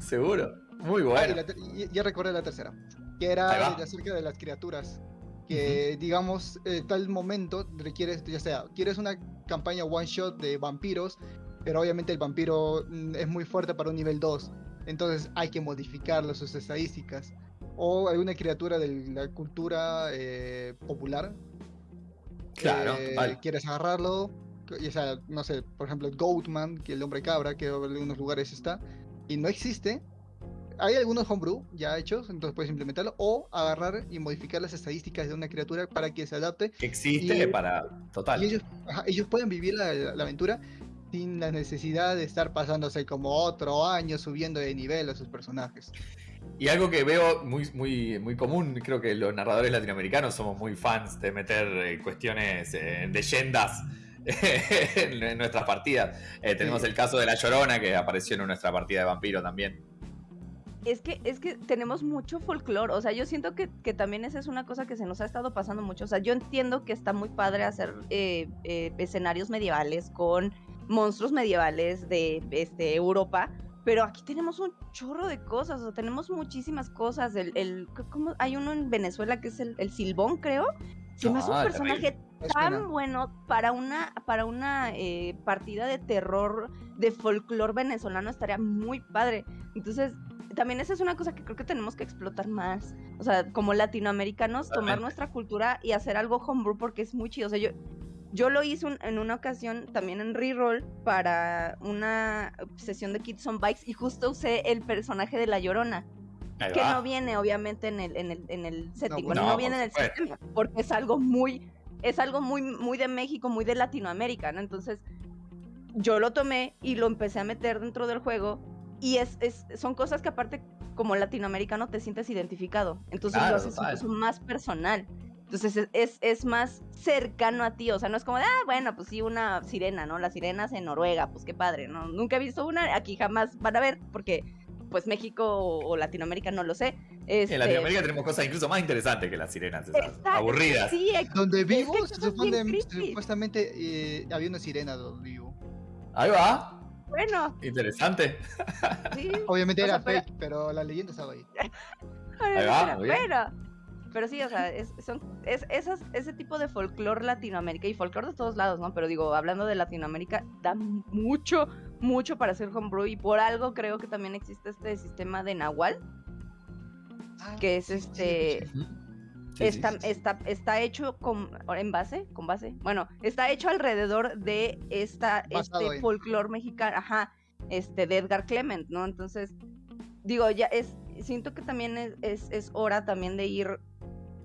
Seguro. Muy Ah, y bueno. la ter- y- ya recordé la tercera, que era acerca de las criaturas. Que digamos, eh, tal momento requieres, ya sea, quieres una campaña one shot de vampiros, pero obviamente el vampiro mm, es muy fuerte para un nivel 2. Entonces hay que modificarlo, sus estadísticas. O alguna criatura de la cultura eh, popular. Claro, eh, total. Quieres agarrarlo, ya sea, no sé, por ejemplo, Goatman, que el hombre cabra, que en algunos lugares está, y no existe. Hay algunos homebrew ya hechos, entonces puedes implementarlo, o agarrar y modificar las estadísticas de una criatura para que se adapte. Que existe y- para. Total. Y ellos, ajá, ellos pueden vivir la, la aventura sin la necesidad de estar pasándose como otro año subiendo de nivel a sus personajes. Y algo que veo muy, muy, muy común, creo que los narradores latinoamericanos somos muy fans de meter eh, cuestiones, eh, leyendas en, en nuestras partidas. Eh, tenemos Sí. el caso de La Llorona que apareció en nuestra partida de vampiro también. Es que, es que tenemos mucho folclore, o sea, yo siento que, que también esa es una cosa que se nos ha estado pasando mucho, o sea, yo entiendo que está muy padre hacer eh, eh, escenarios medievales con monstruos medievales de este, Europa, pero aquí tenemos un chorro de cosas, o sea, tenemos muchísimas cosas, el, el ¿cómo? hay uno en Venezuela que es el, el Silbón, creo, se me hace un Ah, personaje tan bueno para una, para una eh, partida de terror de folclore venezolano estaría muy padre. Entonces, también esa es una cosa que creo que tenemos que explotar más. O sea, como latinoamericanos, tomar nuestra cultura y hacer algo homebrew porque es muy chido. O sea, yo, yo lo hice un- en una ocasión también en reroll para una sesión de Kids on Bikes y justo usé el personaje de La Llorona Ahí que va. no viene obviamente en el, en el, en el setting, no, no, viene en el sistema, porque es algo muy, es algo muy, muy de México, muy de Latinoamérica, ¿no? Entonces, yo lo tomé y lo empecé a meter dentro del juego y es, es son cosas que aparte como latinoamericano te sientes identificado, entonces Claro, lo haces incluso más personal. Entonces es, es, es más cercano a ti, o sea, no es como de, ah, bueno, pues sí, una sirena, ¿no? Las sirenas en Noruega, pues qué padre, ¿no? Nunca he visto una, aquí jamás van a ver, porque pues México o, o Latinoamérica no lo sé. Este, En Latinoamérica tenemos cosas incluso más interesantes que las sirenas, esas, Está- aburridas. Sí, ex- Donde vivo, se supone- supuestamente eh, había una sirena donde vivo. Ahí va. Bueno, Interesante. sí. Obviamente O era sea, pero- fake, pero la leyenda estaba ahí. Va. Pero, pero sí, o sea, es, son, es esas, ese tipo de folclore Latinoamérica y folclore de todos lados, ¿no? Pero digo, hablando de Latinoamérica, da mucho, mucho para hacer homebrew y por algo creo que también existe este sistema de Nahual, que es sí, sí, este... Sí, está, sí, sí. está, está hecho con, en base, con base, bueno, está hecho alrededor de esta, Basado este folclore mexicano, ajá, este, de Edgar Clement, ¿no? Entonces, digo, ya es, siento que también es, es, es hora también de ir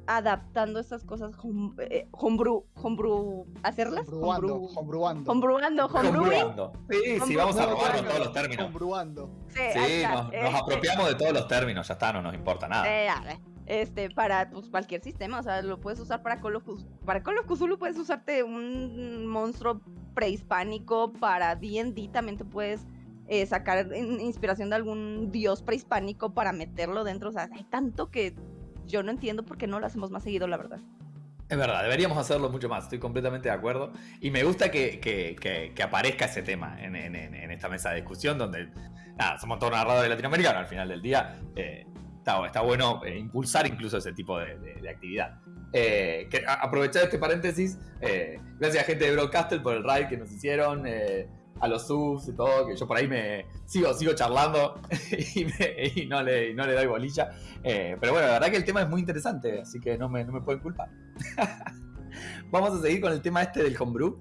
adaptando estas cosas home, eh, homebrew, homebrew, hacerlas, Hombruando, hombruando. Hombruando. Sí, sí, vamos a robarnos todos los términos. Hombruando. Sí, Sí, nos, nos este, apropiamos de todos los términos, ya está, no nos importa nada. eh, a ver, este, para pues, cualquier sistema, o sea, lo puedes usar para Call of Cthulhu. Para Call of Cthulhu puedes usarte un monstruo prehispánico, para D&D también te puedes eh, sacar in- inspiración de algún dios prehispánico para meterlo dentro, o sea, hay tanto que yo no entiendo por qué no lo hacemos más seguido, la verdad. Es verdad, deberíamos hacerlo mucho más, estoy completamente de acuerdo. Y me gusta que, que- que- que aparezca ese tema en- en- en esta mesa de discusión, donde nada, somos todos narradores latinoamericanos al final del día. eh, está, bueno eh, impulsar incluso ese tipo de, actividad. Eh, que, aprovechar este paréntesis, eh, gracias a gente de Broadcastle por el ride que nos hicieron, eh, a los subs y todo, que yo por ahí me sigo, sigo charlando y, no, le, no le doy bolilla. Pero bueno, la verdad que el tema es muy interesante, así que no me, no me pueden culpar. Vamos a seguir con el tema este del homebrew.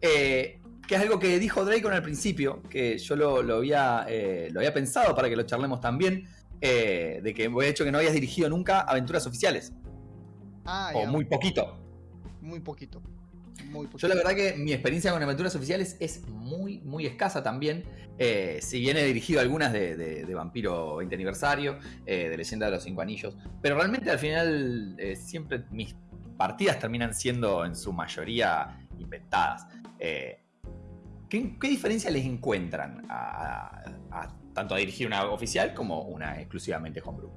que es algo que dijo Drake al principio, que yo lo, lo había, lo había pensado para que lo charlemos también, eh, de que de hecho que no habías dirigido nunca aventuras oficiales, Ah, o ya, muy poquito. muy poquito. Muy poquito. Yo la verdad que mi experiencia con aventuras oficiales es muy, muy escasa también. Eh, si bien he dirigido algunas de, de- de Vampiro 20 aniversario, eh, de Leyenda de los Cinco Anillos, pero realmente al final siempre mis partidas terminan siendo en su mayoría inventadas. ¿qué, qué diferencia les encuentran a, a- a- tanto a dirigir una oficial como una exclusivamente homebrew?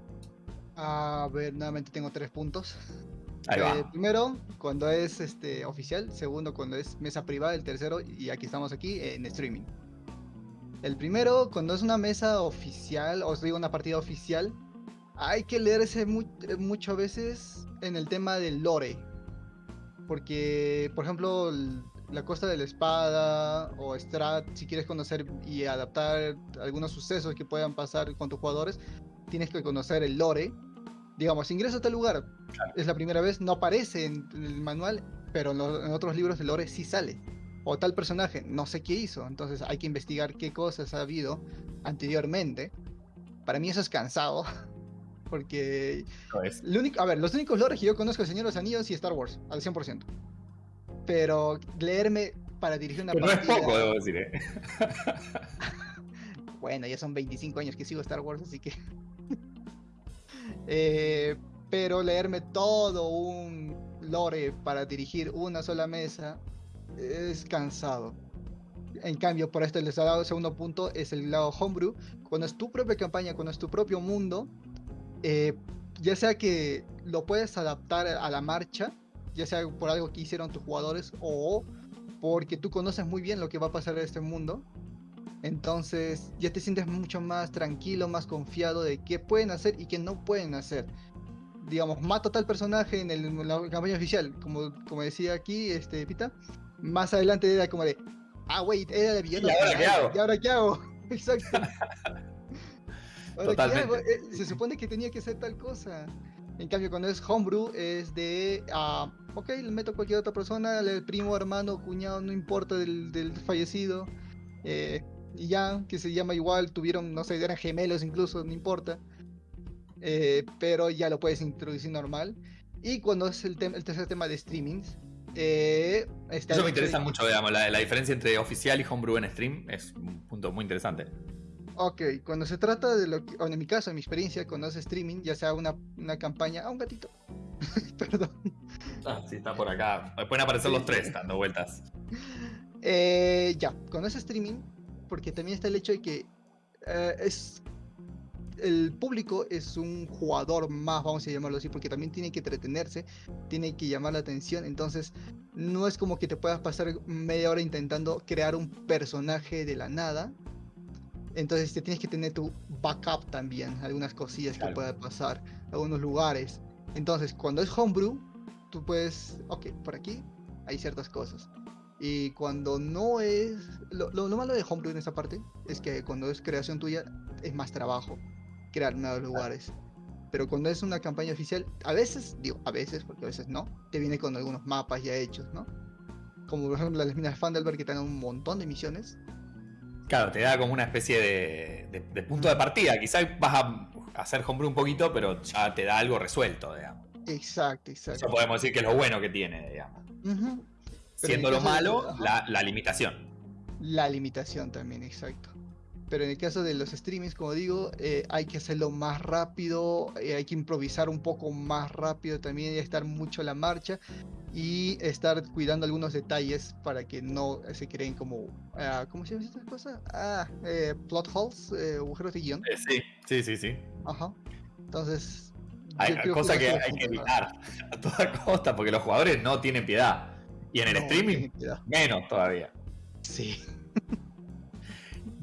A ver, nuevamente tengo tres puntos. Ahí Eh, va. primero, cuando es este oficial. Segundo, cuando es mesa privada. El tercero, y aquí estamos aquí, en streaming. El primero, cuando es una mesa oficial, os digo una partida oficial, hay que leerse mu- mucho a veces en el tema del lore. Porque, por ejemplo, el- la Costa de la Espada o Strat, si quieres conocer y adaptar algunos sucesos que puedan pasar con tus jugadores, tienes que conocer el lore. Digamos, ingreso a tal lugar, es la primera vez, no aparece en el manual, pero en, lo- en otros libros de lore sí sale. O tal personaje, no sé qué hizo, entonces hay que investigar qué cosas ha habido anteriormente. Para mí eso es cansado, porque Eso es. lo único, a ver, los únicos lores que yo conozco es El Señor de los Anillos y Star Wars, al 100%. Pero leerme para dirigir una Pero no es poco, debo decir. ¿eh? Bueno, ya son 25 años que sigo Star Wars, así que... Eh, pero leerme todo un lore para dirigir una sola mesa es cansado. En cambio, por esto les he dado el segundo punto, es el lado homebrew. Cuando es tu propia campaña, cuando es tu propio mundo, eh, ya sea que lo puedes adaptar a la marcha, ya sea por algo que hicieron tus jugadores o porque tú conoces muy bien lo que va a pasar en este mundo, entonces ya te sientes mucho más tranquilo, más confiado de qué pueden hacer y qué no pueden hacer. Digamos, mato a tal personaje en, el- en la campaña oficial, como, como decía aquí este Pita. Más adelante era como de, ah, wait, era el villano. ¿Y ahora qué hago? ¿Y ahora qué hago? Exacto. ¿Ahora qué hago? Eh, Se supone que tenía que ser tal cosa. En cambio, cuando es homebrew, es de, ah, ok, le meto a cualquier otra persona, el primo, hermano, cuñado, no importa del, del fallecido. eh, y ya, que se llama igual, tuvieron, no sé, eran gemelos incluso, no importa. Eh, pero ya lo puedes introducir normal. Y cuando es el, tercer tema de streamings, eh, Eso me interesa mucho, digamos, la, la diferencia entre oficial y homebrew en stream es un punto muy interesante. Ok, cuando se trata de lo que, o en mi caso, en mi experiencia, cuando es streaming, ya sea una, una campaña, a un gatito, perdón, Ah, sí, está por acá. Pueden aparecer los tres dando vueltas. Eh, ya, cuando es streaming, porque también está el hecho de que eh, es el público es un jugador más, vamos a llamarlo así, porque también tiene que entretenerse, tiene que llamar la atención, entonces no es como que te puedas pasar media hora intentando crear un personaje de la nada. Entonces te tienes que tener tu backup también, algunas cosillas Claro. que pueda pasar, algunos lugares. Entonces, cuando es homebrew, tú puedes, ok, por aquí hay ciertas cosas. Y cuando no es... Lo, lo- lo malo de homebrew en esa parte es que cuando es creación tuya es más trabajo crear nuevos lugares. Pero cuando es una campaña oficial, a veces, digo, a veces, porque a veces no, te viene con algunos mapas ya hechos, ¿no? Como por ejemplo las minas Fandelberg que te dan un montón de misiones. Claro, te da como una especie de, de- de punto de partida. Quizás vas a hacer homebrew un poquito, pero ya te da algo resuelto, digamos. Exacto, Eso exacto. podemos decir que es lo bueno que tiene, digamos. Siendo en lo malo, la, la limitación. La limitación también, exacto. Pero en el caso de los streamings, como digo, eh, hay que hacerlo más rápido, eh, hay que improvisar un poco más rápido también y estar mucho a la marcha y estar cuidando algunos detalles para que no se creen como, ah, ¿cómo se llama esta cosa? Ah, eh, plot holes, eh, agujeros de guion. Eh, sí, sí, sí, sí. Ajá. Entonces, Hay, cosas que es hay que evitar a toda costa porque los jugadores no tienen piedad. Y en el No, streaming, menos todavía. Sí.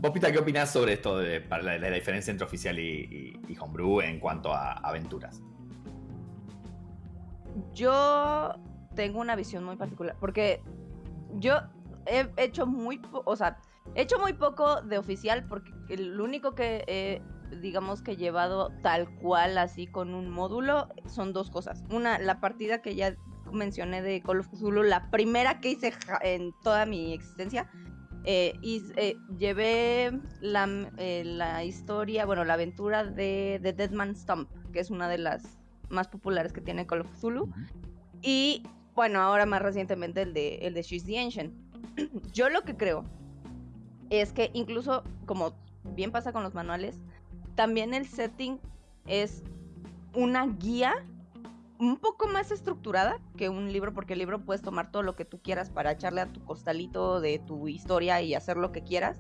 Vos, Pita, ¿qué opinás sobre esto de, para la, la diferencia entre oficial y, y- y homebrew en cuanto a aventuras? Yo tengo una visión muy particular, porque yo he hecho muy, o sea, he hecho muy poco de oficial, porque el único que he, digamos que he llevado tal cual así con un módulo son dos cosas. Una, la partida que ya mencioné de Call of Cthulhu, la primera que hice en toda mi existencia. Eh, y eh, llevé la, eh, la historia, bueno, la aventura de, de Dead Man's Stump, que es una de las más populares que tiene Call of Cthulhu. Y bueno, ahora más recientemente el de, el de She's the Ancient. Yo lo que creo es que incluso, como bien pasa con los manuales, también el setting es una guía un poco más estructurada que un libro, porque el libro puedes tomar todo lo que tú quieras para echarle a tu costalito de tu historia y hacer lo que quieras.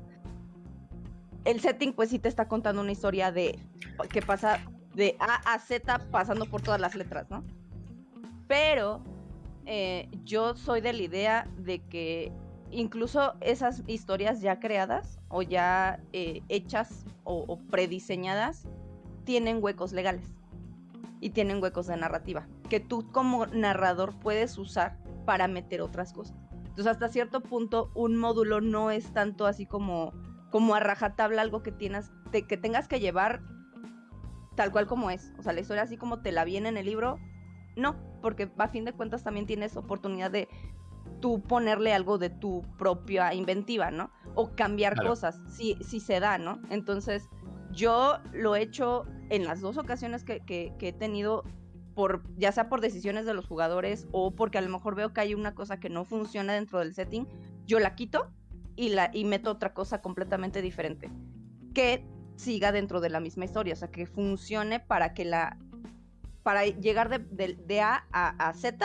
El setting pues sí te está contando una historia de que pasa de A a Z pasando por todas las letras, ¿no? Pero eh, yo soy de la idea de que incluso esas historias ya creadas o ya eh, hechas o, o prediseñadas tienen huecos legales y tienen huecos de narrativa que tú como narrador puedes usar para meter otras cosas. Entonces hasta cierto punto un módulo no es tanto así como como a rajatabla algo que tienes te- que tengas que llevar tal cual como es. O sea, la historia así como te la viene en el libro, no, porque a fin de cuentas también tienes oportunidad de tú ponerle algo de tu propia inventiva, ¿no? O cambiar Claro. cosas, si, si se da, ¿no? Entonces, yo lo he hecho en las dos ocasiones que, que- que he tenido, por, ya sea por decisiones de los jugadores o porque a lo mejor veo que hay una cosa que no funciona dentro del setting, yo la quito y, la, y meto otra cosa completamente diferente. Que siga dentro de la misma historia, o sea, que funcione para que la para llegar de, de- de A a, a Z,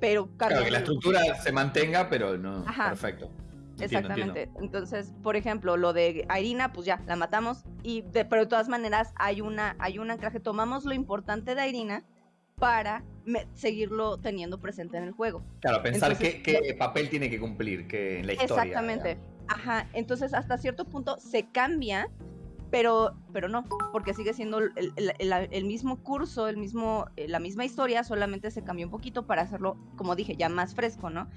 pero Claro, que la estructura se mantenga, pero no. Ajá. Perfecto. Exactamente. entiendo. Entonces, por ejemplo, lo de Irina, pues ya, la matamos. Y de, pero de todas maneras hay una, hay un anclaje. Tomamos lo importante de Irina para me- seguirlo teniendo presente en el juego. Claro, pensar Entonces, qué, qué papel tiene que cumplir que en la historia. Exactamente. Ajá. Entonces, hasta cierto punto se cambia, pero, pero no, porque sigue siendo el, el- el- el mismo curso, el mismo, eh, la misma historia, solamente se cambió un poquito para hacerlo, como dije, ya más fresco, ¿no?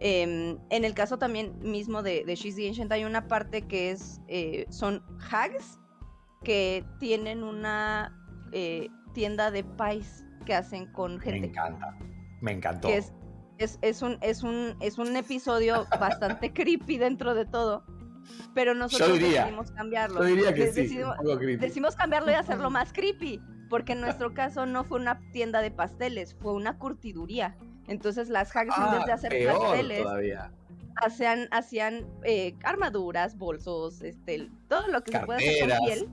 Em, en el caso también mismo de, de She's the Ancient hay una parte que es, eh, son hags que tienen una eh, tienda de pies que hacen con Me gente encanta. Me encantó. que es, es, es un, es, un, es un episodio bastante creepy dentro de todo. Pero nosotros diría- decidimos cambiarlo. Yo diría que sí. decidimos cambiarlo y hacerlo más creepy. Porque en nuestro caso no fue una tienda de pasteles, fue una curtiduría. Entonces las hags en vez de Ah, hacer peor pasteles, todavía. hacían, hacían eh, armaduras, bolsos, este, todo lo que se puede hacer con piel.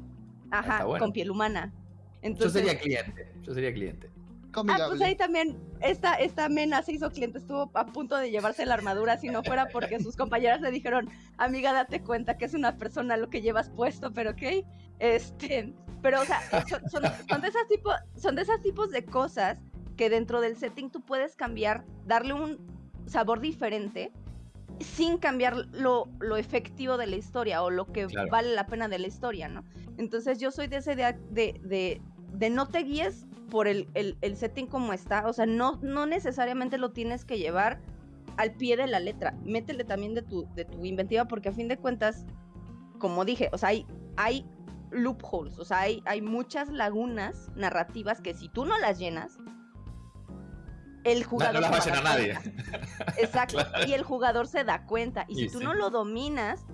Ajá, Está bueno. con piel humana. Yo Entonces, sería cliente. Yo sería cliente. Ah, pues ahí también esta, esta mena se hizo cliente, estuvo a punto de llevarse la armadura si no fuera porque sus compañeras le dijeron, amiga, date cuenta que es una persona lo que llevas puesto, pero ok. Este, pero o sea, son, son, son de esas tipo, son de esos tipos de cosas que dentro del setting tú puedes cambiar, darle un sabor diferente sin cambiar lo, lo efectivo de la historia o lo que Claro. vale la pena de la historia, ¿no? Entonces yo soy de esa idea de, de, de no te guíes por el, el- el setting como está, o sea, no, no necesariamente lo tienes que llevar al pie de la letra, métele también de tu, de tu inventiva porque a fin de cuentas, como dije, o sea, hay, hay loopholes, o sea, hay, hay muchas lagunas narrativas que si tú no las llenas, el No, jugador... no las va a llenar nadie. Exacto, Claro. y el jugador se da cuenta, y si tú sí. no lo dominas,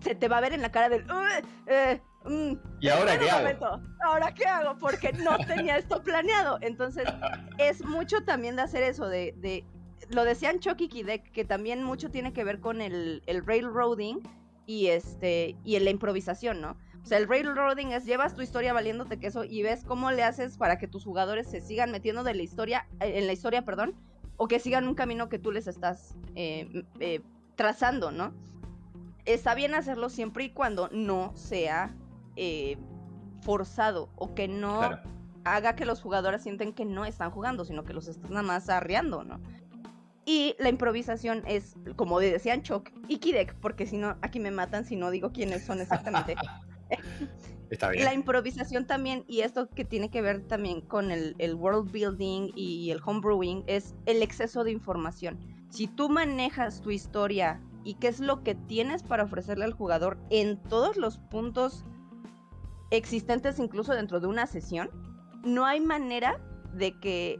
se te va a ver en la cara del... "Uy, eh", mm, ¿Y ahora qué hago? ¿Ahora qué hago? Porque no tenía esto planeado. Entonces, es mucho también de hacer eso, de, de- lo decían Chucky Kidek, que también mucho tiene que ver con el, el railroading y este y en la improvisación, ¿no? O sea, el railroading es llevas tu historia valiéndote queso y ves cómo le haces para que tus jugadores se sigan metiendo de la historia, eh, en la historia, perdón, o que sigan un camino que tú les estás eh, eh, trazando, ¿no? Está bien hacerlo siempre y cuando no sea eh, forzado o que no Claro. haga que los jugadores sienten que no están jugando, sino que los están nada más arreando, ¿no? Y la improvisación es, como decían Choc y Kidek, porque si no, aquí me matan si no digo quiénes son exactamente. Está bien. La improvisación también, y esto que tiene que ver también con el, el world building y el homebrewing, es el exceso de información. Si tú manejas tu historia y qué es lo que tienes para ofrecerle al jugador en todos los puntos existentes, incluso dentro de una sesión, no hay manera de que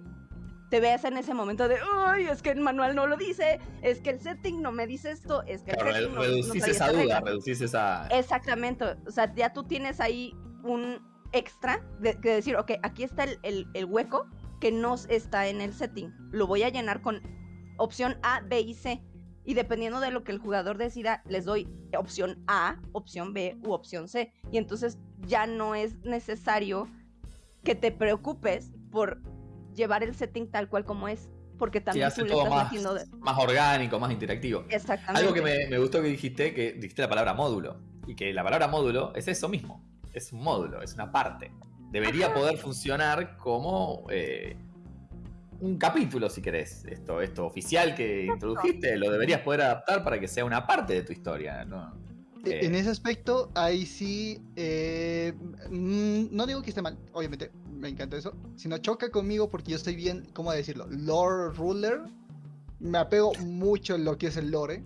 te veas en ese momento de, ay, es que el manual no lo dice, es que el setting no me dice esto, es que el Claro, setting no- reducís esa duda, regla". reducís esa. Exactamente, o sea, ya tú tienes ahí un extra de, de decir, ok, aquí está el, el- el hueco que no está en el setting, lo voy a llenar con opción A, B y C. Y dependiendo de lo que el jugador decida, les doy opción A, opción B u opción C. Y entonces ya no es necesario que te preocupes por llevar el setting tal cual como es, porque Sí, también hace tú todo más, de- más orgánico, más interactivo. Exactamente. Algo que me, me gustó que dijiste, que dijiste la palabra módulo. Y que la palabra módulo es eso mismo. Es un módulo, es una parte. Debería poder funcionar como eh, un capítulo, si querés. Esto, esto oficial que introdujiste, lo deberías poder adaptar para que sea una parte de tu historia. ¿no? E- Eh. En ese aspecto, ahí sí, eh, mm, no digo que esté mal, obviamente, me encanta eso, sino choca conmigo porque yo estoy bien, ¿cómo decirlo? Lore ruler, me apego mucho en lo que es el lore,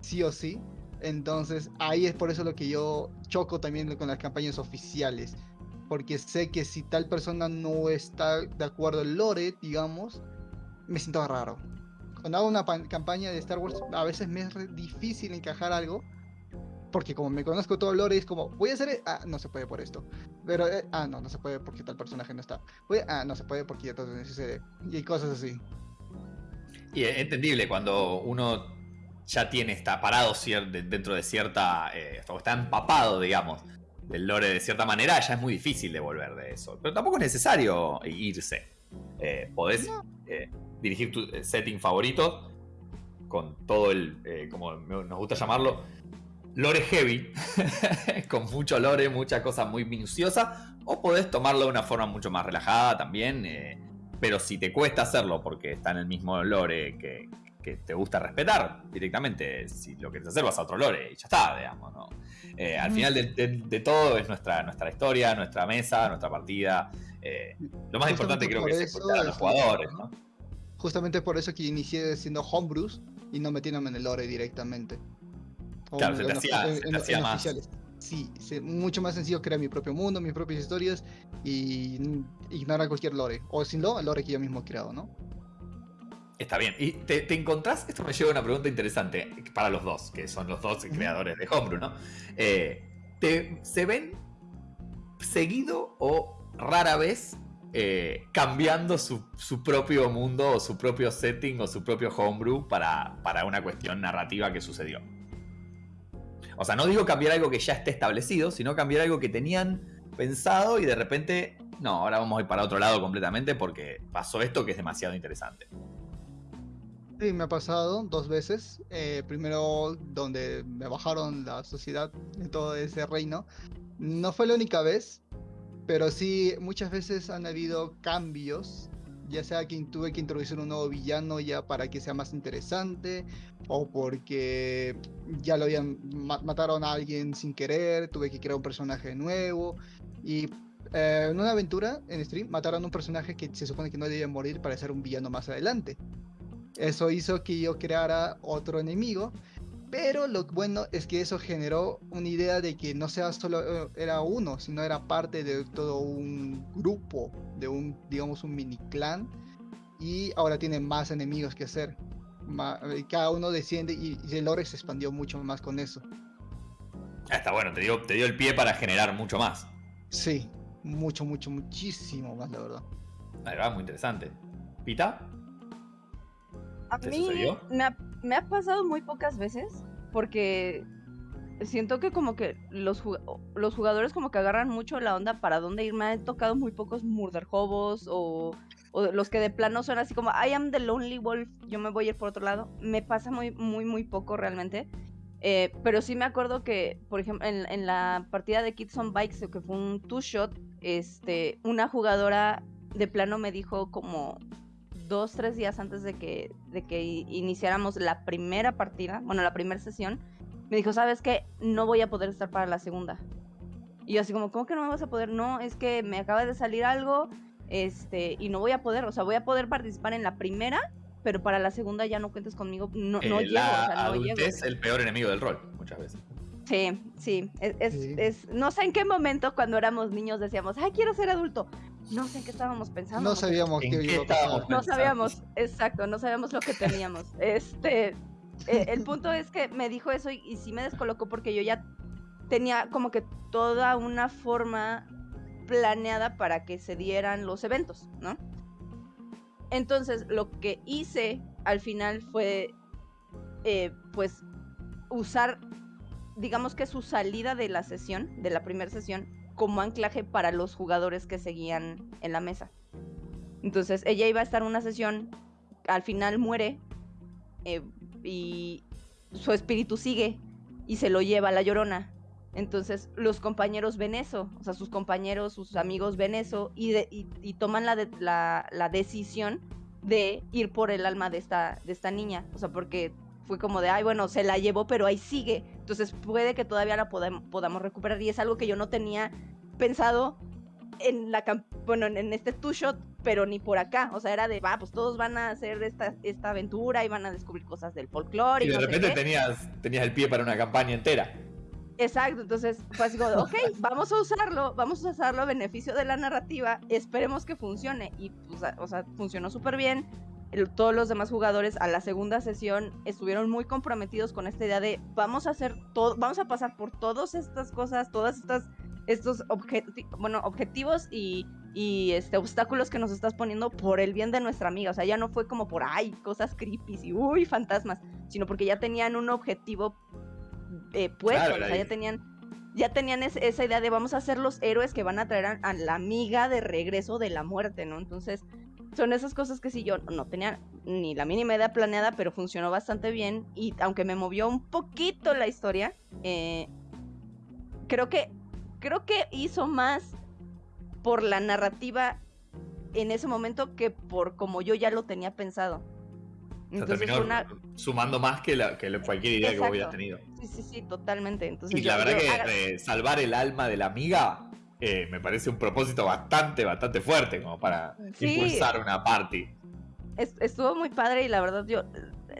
sí o sí, entonces ahí es por eso lo que yo choco también con las campañas oficiales, porque sé que si tal persona no está de acuerdo en lore, digamos, me siento raro. Cuando hago una campaña de Star Wars, a veces me es difícil encajar algo, porque como me conozco todo el lore, es como, voy a hacer, e- ah, no se puede por esto. Pero, eh, ah, no, no se puede porque tal personaje no está. Voy a- ah, no se puede porque entonces sucede. Y cosas así. Y es entendible cuando uno ya tiene, está parado dentro de cierta. eh, o está empapado, digamos, del lore de cierta manera, ya es muy difícil de volver de eso. Pero tampoco es necesario irse. Eh, podés eh, dirigir tu eh, setting favorito con todo el, eh, como nos gusta llamarlo, lore heavy, con mucho lore, mucha cosa muy minuciosa, o podés tomarlo de una forma mucho más relajada también, eh, pero si te cuesta hacerlo porque está en el mismo lore que, que te gusta respetar directamente, si lo quieres hacer vas a otro lore y ya está, digamos, ¿no? Eh, al final de, de- de todo es nuestra, nuestra historia, nuestra mesa, nuestra partida. eh, lo más importante creo que es escuchar a los es- jugadores, ¿no? Justamente por eso que inicié siendo homebrews y no metiéndome en el lore directamente. Claro, en- se te en- hacía- en- se te en- hacía en más- oficiales. Sí, sí, mucho más sencillo crear mi propio mundo, mis propias historias y ignorar cualquier lore. O sin lo, el lore que yo mismo he creado, ¿no? Está bien. ¿Y te, te encontrás? Esto me lleva a una pregunta interesante para los dos, que son los dos creadores de Homebrew, ¿no? Eh, te- ¿Se ven seguido o rara vez eh, cambiando su, su propio mundo o su propio setting o su propio Homebrew para, para una cuestión narrativa que sucedió? O sea, no digo cambiar algo que ya esté establecido, sino cambiar algo que tenían pensado y de repente, no, ahora vamos a ir para otro lado completamente porque pasó esto que es demasiado interesante. Sí, me ha pasado dos veces. Eh, primero, donde me bajaron la sociedad de todo ese reino. No fue la única vez, pero sí muchas veces han habido cambios. Ya sea que tuve que introducir un nuevo villano ya para que sea más interesante, o porque ya lo habían ma- mataron a alguien sin querer, tuve que crear un personaje nuevo. Y eh, en una aventura en stream mataron a un personaje que se supone que no debía morir para ser un villano más adelante. Eso hizo que yo creara otro enemigo. Pero lo bueno es que eso generó una idea de que no sea solo eh, era uno, sino era parte de todo un grupo, de un, digamos, un mini clan. Y ahora tiene más enemigos que hacer. Eh, cada uno desciende y, y el lore se expandió mucho más con eso. Ah, está bueno, te dio, te dio el pie para generar mucho más. Sí, mucho, mucho, muchísimo más, la verdad. Ahí va, muy interesante. ¿Pita? A ¿Te mí sucedió? me ha, me ha pasado muy pocas veces porque siento que como que los, los jugadores como que agarran mucho la onda para dónde ir. Me han tocado muy pocos murder hobos o, o los que de plano son así como I am the lonely wolf, yo me voy a ir por otro lado. Me pasa muy, muy, muy poco realmente. Eh, pero sí me acuerdo que, por ejemplo, en, en la partida de Kids on Bikes, que fue un two-shot, este, una jugadora de plano me dijo como dos, tres días antes de que, de que iniciáramos la primera partida, bueno, la primera sesión, me dijo, ¿sabes qué? No voy a poder estar para la segunda. Y yo así como, ¿cómo que no me vas a poder? No, es que me acaba de salir algo, este, y no voy a poder, o sea, voy a poder participar en la primera, pero para la segunda ya no cuentes conmigo, no, no Eh, llego, la o sea, no llego. adultez es el peor enemigo del rol, muchas veces. Sí, sí, es, es- Sí. es- no sé en qué momento cuando éramos niños decíamos, ay, quiero ser adulto. No sé en qué estábamos pensando. No sabíamos ¿En qué qué estábamos? No sabíamos, exacto, no sabíamos lo que teníamos. Este, eh, el punto es que me dijo eso y, y sí me descolocó porque yo ya tenía como que toda una forma planeada para que se dieran los eventos, ¿no? Entonces, lo que hice al final fue, eh, pues, usar, digamos que su salida de la sesión, de la primera sesión, como anclaje para los jugadores que seguían en la mesa. Entonces, ella iba a estar en una sesión, al final muere, eh, y su espíritu sigue y se lo lleva a la llorona. Entonces los compañeros ven eso, o sea, sus compañeros, sus amigos ven eso y, de- y- toman la, la, la decisión de ir por el alma de esta, de esta niña. O sea, porque fue como de, ay, bueno, se la llevó, pero ahí sigue. Entonces puede que todavía la podam- podamos recuperar. Y es algo que yo no tenía pensado en la bueno, en, este two shot, pero ni por acá. O sea, era de, va, pues todos van a hacer esta, esta aventura y van a descubrir cosas del folclore. Y y de no repente tenías, tenías el pie para una campaña entera. Exacto, entonces fue así como, de, ok, vamos a usarlo, vamos a usarlo a beneficio de la narrativa, esperemos que funcione. Y, pues, o sea, funcionó súper bien. El- todos los demás jugadores a la segunda sesión estuvieron muy comprometidos con esta idea de vamos a hacer todo, vamos a pasar por todas estas cosas, todas estas estos bueno, objetivos y, y, este, obstáculos que nos estás poniendo por el bien de nuestra amiga. O sea, ya no fue como por, ay, cosas creepy y, uy, fantasmas, sino porque ya tenían un objetivo eh, puesto, Claro, o sea, ya tenían, ya tenían es- esa idea de vamos a ser los héroes que van a traer a, a la amiga de regreso de la muerte, ¿no? Entonces, son esas cosas que sí yo no tenía ni la mínima idea planeada, pero funcionó bastante bien y aunque me movió un poquito la historia, eh, creo que creo que hizo más por la narrativa en ese momento que por como yo ya lo tenía pensado. O sea, Entonces una sumando más que, la- que cualquier idea que Exacto. tenido. sí, sí, sí, totalmente. Entonces Y yo- la verdad yo que eh, salvar el alma de la amiga eh, me parece un propósito bastante, bastante fuerte como para Sí. impulsar una party. es- estuvo muy padre y la verdad yo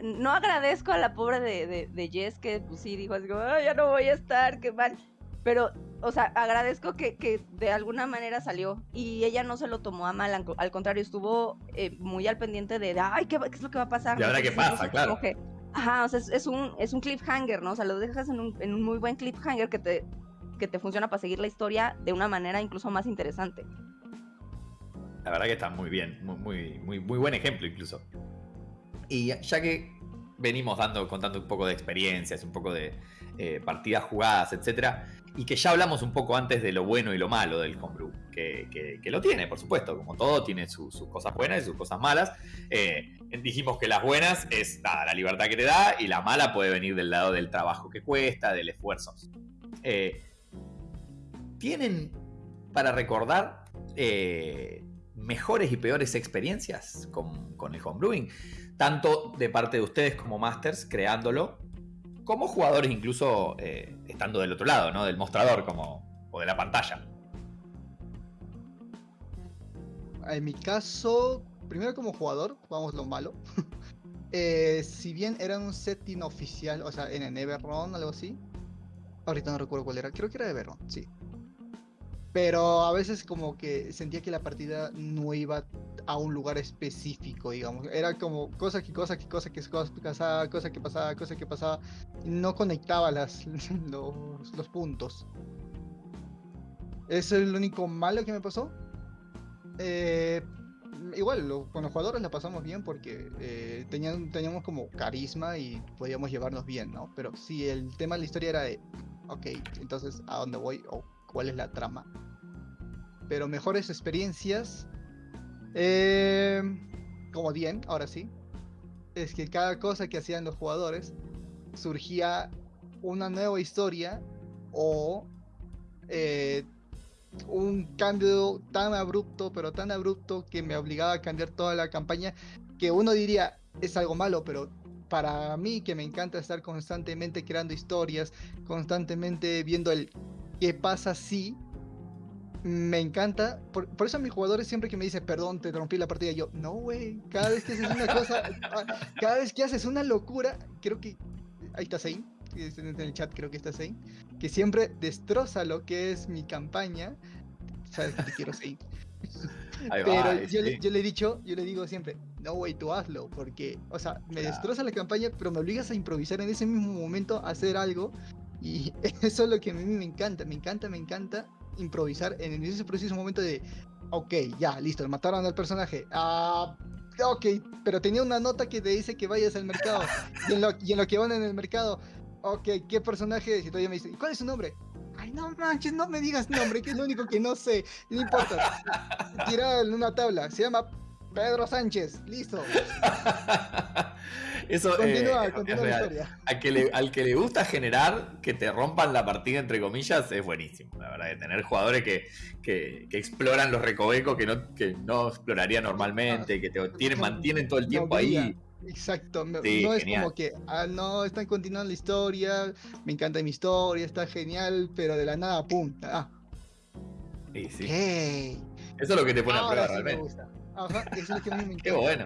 no agradezco a la pobre de, de, de Jess que pues sí dijo así como, "Ay, ya no voy a estar, qué mal. Pero, o sea, agradezco que, que de alguna manera salió y ella no se lo tomó a mal, al co- al contrario, estuvo eh, muy al pendiente de, ay, ¿qué, es lo que va a pasar? Y ahora qué pasa, claro. que, ajá, o sea, es, es un, es un cliffhanger, ¿no? O sea, lo dejas en un, en un muy buen cliffhanger que te, que te funciona para seguir la historia de una manera incluso más interesante. La verdad que está muy bien, muy, muy, muy, buen ejemplo incluso. Y ya que venimos dando, contando un poco de experiencias, un poco de eh, partidas jugadas, etcétera, y que ya hablamos un poco antes de lo bueno y lo malo del homebrew, que, que- lo tiene, por supuesto, como todo, tiene su- sus cosas buenas y sus cosas malas. Eh, dijimos que las buenas es nada, la libertad que te da y la mala puede venir del lado del trabajo que cuesta, del esfuerzo. Eh, ¿Tienen para recordar eh, mejores y peores experiencias con, con el homebrewing? Tanto de parte de ustedes como masters creándolo, como jugadores incluso eh, estando del otro lado, ¿no? Del mostrador como, o de la pantalla. En mi caso, primero como jugador, vamos lo malo. Eh, si bien era un setting oficial, o sea, en el Everron, algo así. Ahorita no recuerdo cuál era, creo que era Everron, sí. Pero a veces como que sentía que la partida no iba a un lugar específico, digamos. Era como cosa que cosa que cosa que cosa que pasaba, cosa que pasaba, cosa que pasaba. No conectaba las, los, puntos. Es lo único malo que me pasó. Eh, igual, lo- con los jugadores la pasamos bien porque eh, tenían, teníamos como carisma y podíamos llevarnos bien, ¿no? Pero si el tema de la historia era de, ok, entonces, ¿a dónde voy? ¿O cuál es la trama? Pero mejores experiencias, eh, como Dien, ahora sí, es que cada cosa que hacían los jugadores surgía una nueva historia o eh, un cambio tan abrupto, pero tan abrupto que me obligaba a cambiar toda la campaña, que uno diría es algo malo, pero para mí que me encanta estar constantemente creando historias, constantemente viendo el qué pasa si, me encanta, por, por eso a mis jugadores siempre que me dicen, perdón, te rompí la partida, yo, no, güey, cada vez que haces una cosa, ah, cada vez que haces una locura, creo que, ahí está Zane, en el chat creo que está Zane, que siempre destroza lo que es mi campaña, sabes que te quiero Zane, Ahí va, pero ahí yo, le, sí. yo le he dicho, yo le digo siempre, no, güey, tú hazlo, porque, o sea, me Claro. destroza la campaña, pero me obligas a improvisar en ese mismo momento, a hacer algo, y eso es lo que a mí me encanta, me encanta, me encanta improvisar en ese preciso momento de, ok, ya, listo, mataron al personaje, ah, ok, pero tenía una nota que te dice que vayas al mercado, y en lo, y que van en el mercado, ok, ¿qué personaje? Si todavía me dice, ¿cuál es su nombre? Ay, no manches, no me digas nombre, que es lo único que no sé, no importa. Tira en una tabla, se llama Pedro Sánchez, listo. Eso eh, Continúa, continúa la historia. Al que, le, al que le gusta generar que te rompan la partida, entre comillas, es buenísimo. La verdad, de tener jugadores que, que, que exploran los recovecos que no, que no exploraría normalmente, que te tienen, mantienen todo el tiempo ahí. Exacto, me- Sí, no es genial. como que, ah, no, están continuando la historia, me encanta mi historia, está genial, pero de la nada, pum, ah, Sí, sí. ok, Eso es lo que te pone a prueba realmente. Ajá, eso es lo que a mí me encanta. Qué bueno.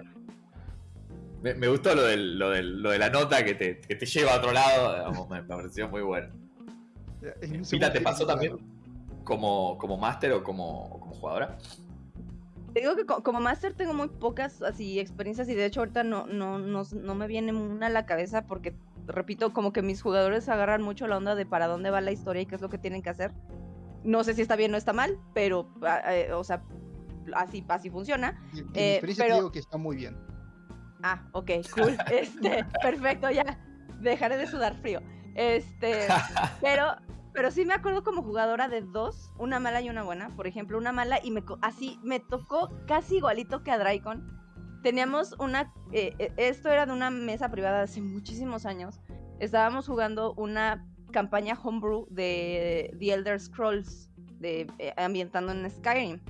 Me, me gustó lo, del, lo, del, lo de la nota que te, que te lleva a otro lado. digamos, me, me pareció muy bueno. Muy Pita, ¿te pasó también como, como máster o como, como jugadora? Te digo que co- como máster tengo muy pocas así experiencias y de hecho ahorita no, no, no, no me viene una a la cabeza porque, repito, como que mis jugadores agarran mucho la onda de para dónde va la historia y qué es lo que tienen que hacer. No sé si está bien o está mal, pero, ah, eh, o sea, así, así funciona. Mi eh, experiencia pero- te digo que está muy bien. Ah, ok, cool. Este, perfecto, ya. Dejaré de sudar frío. Este, pero, pero sí me acuerdo como jugadora de dos, una mala y una buena. Por ejemplo, una mala y me así me tocó casi igualito que a Draicon. Teníamos una, eh, eh, esto era de una mesa privada de hace muchísimos años. Estábamos jugando una campaña homebrew de The Elder Scrolls, de, eh, ambientando en Skyrim.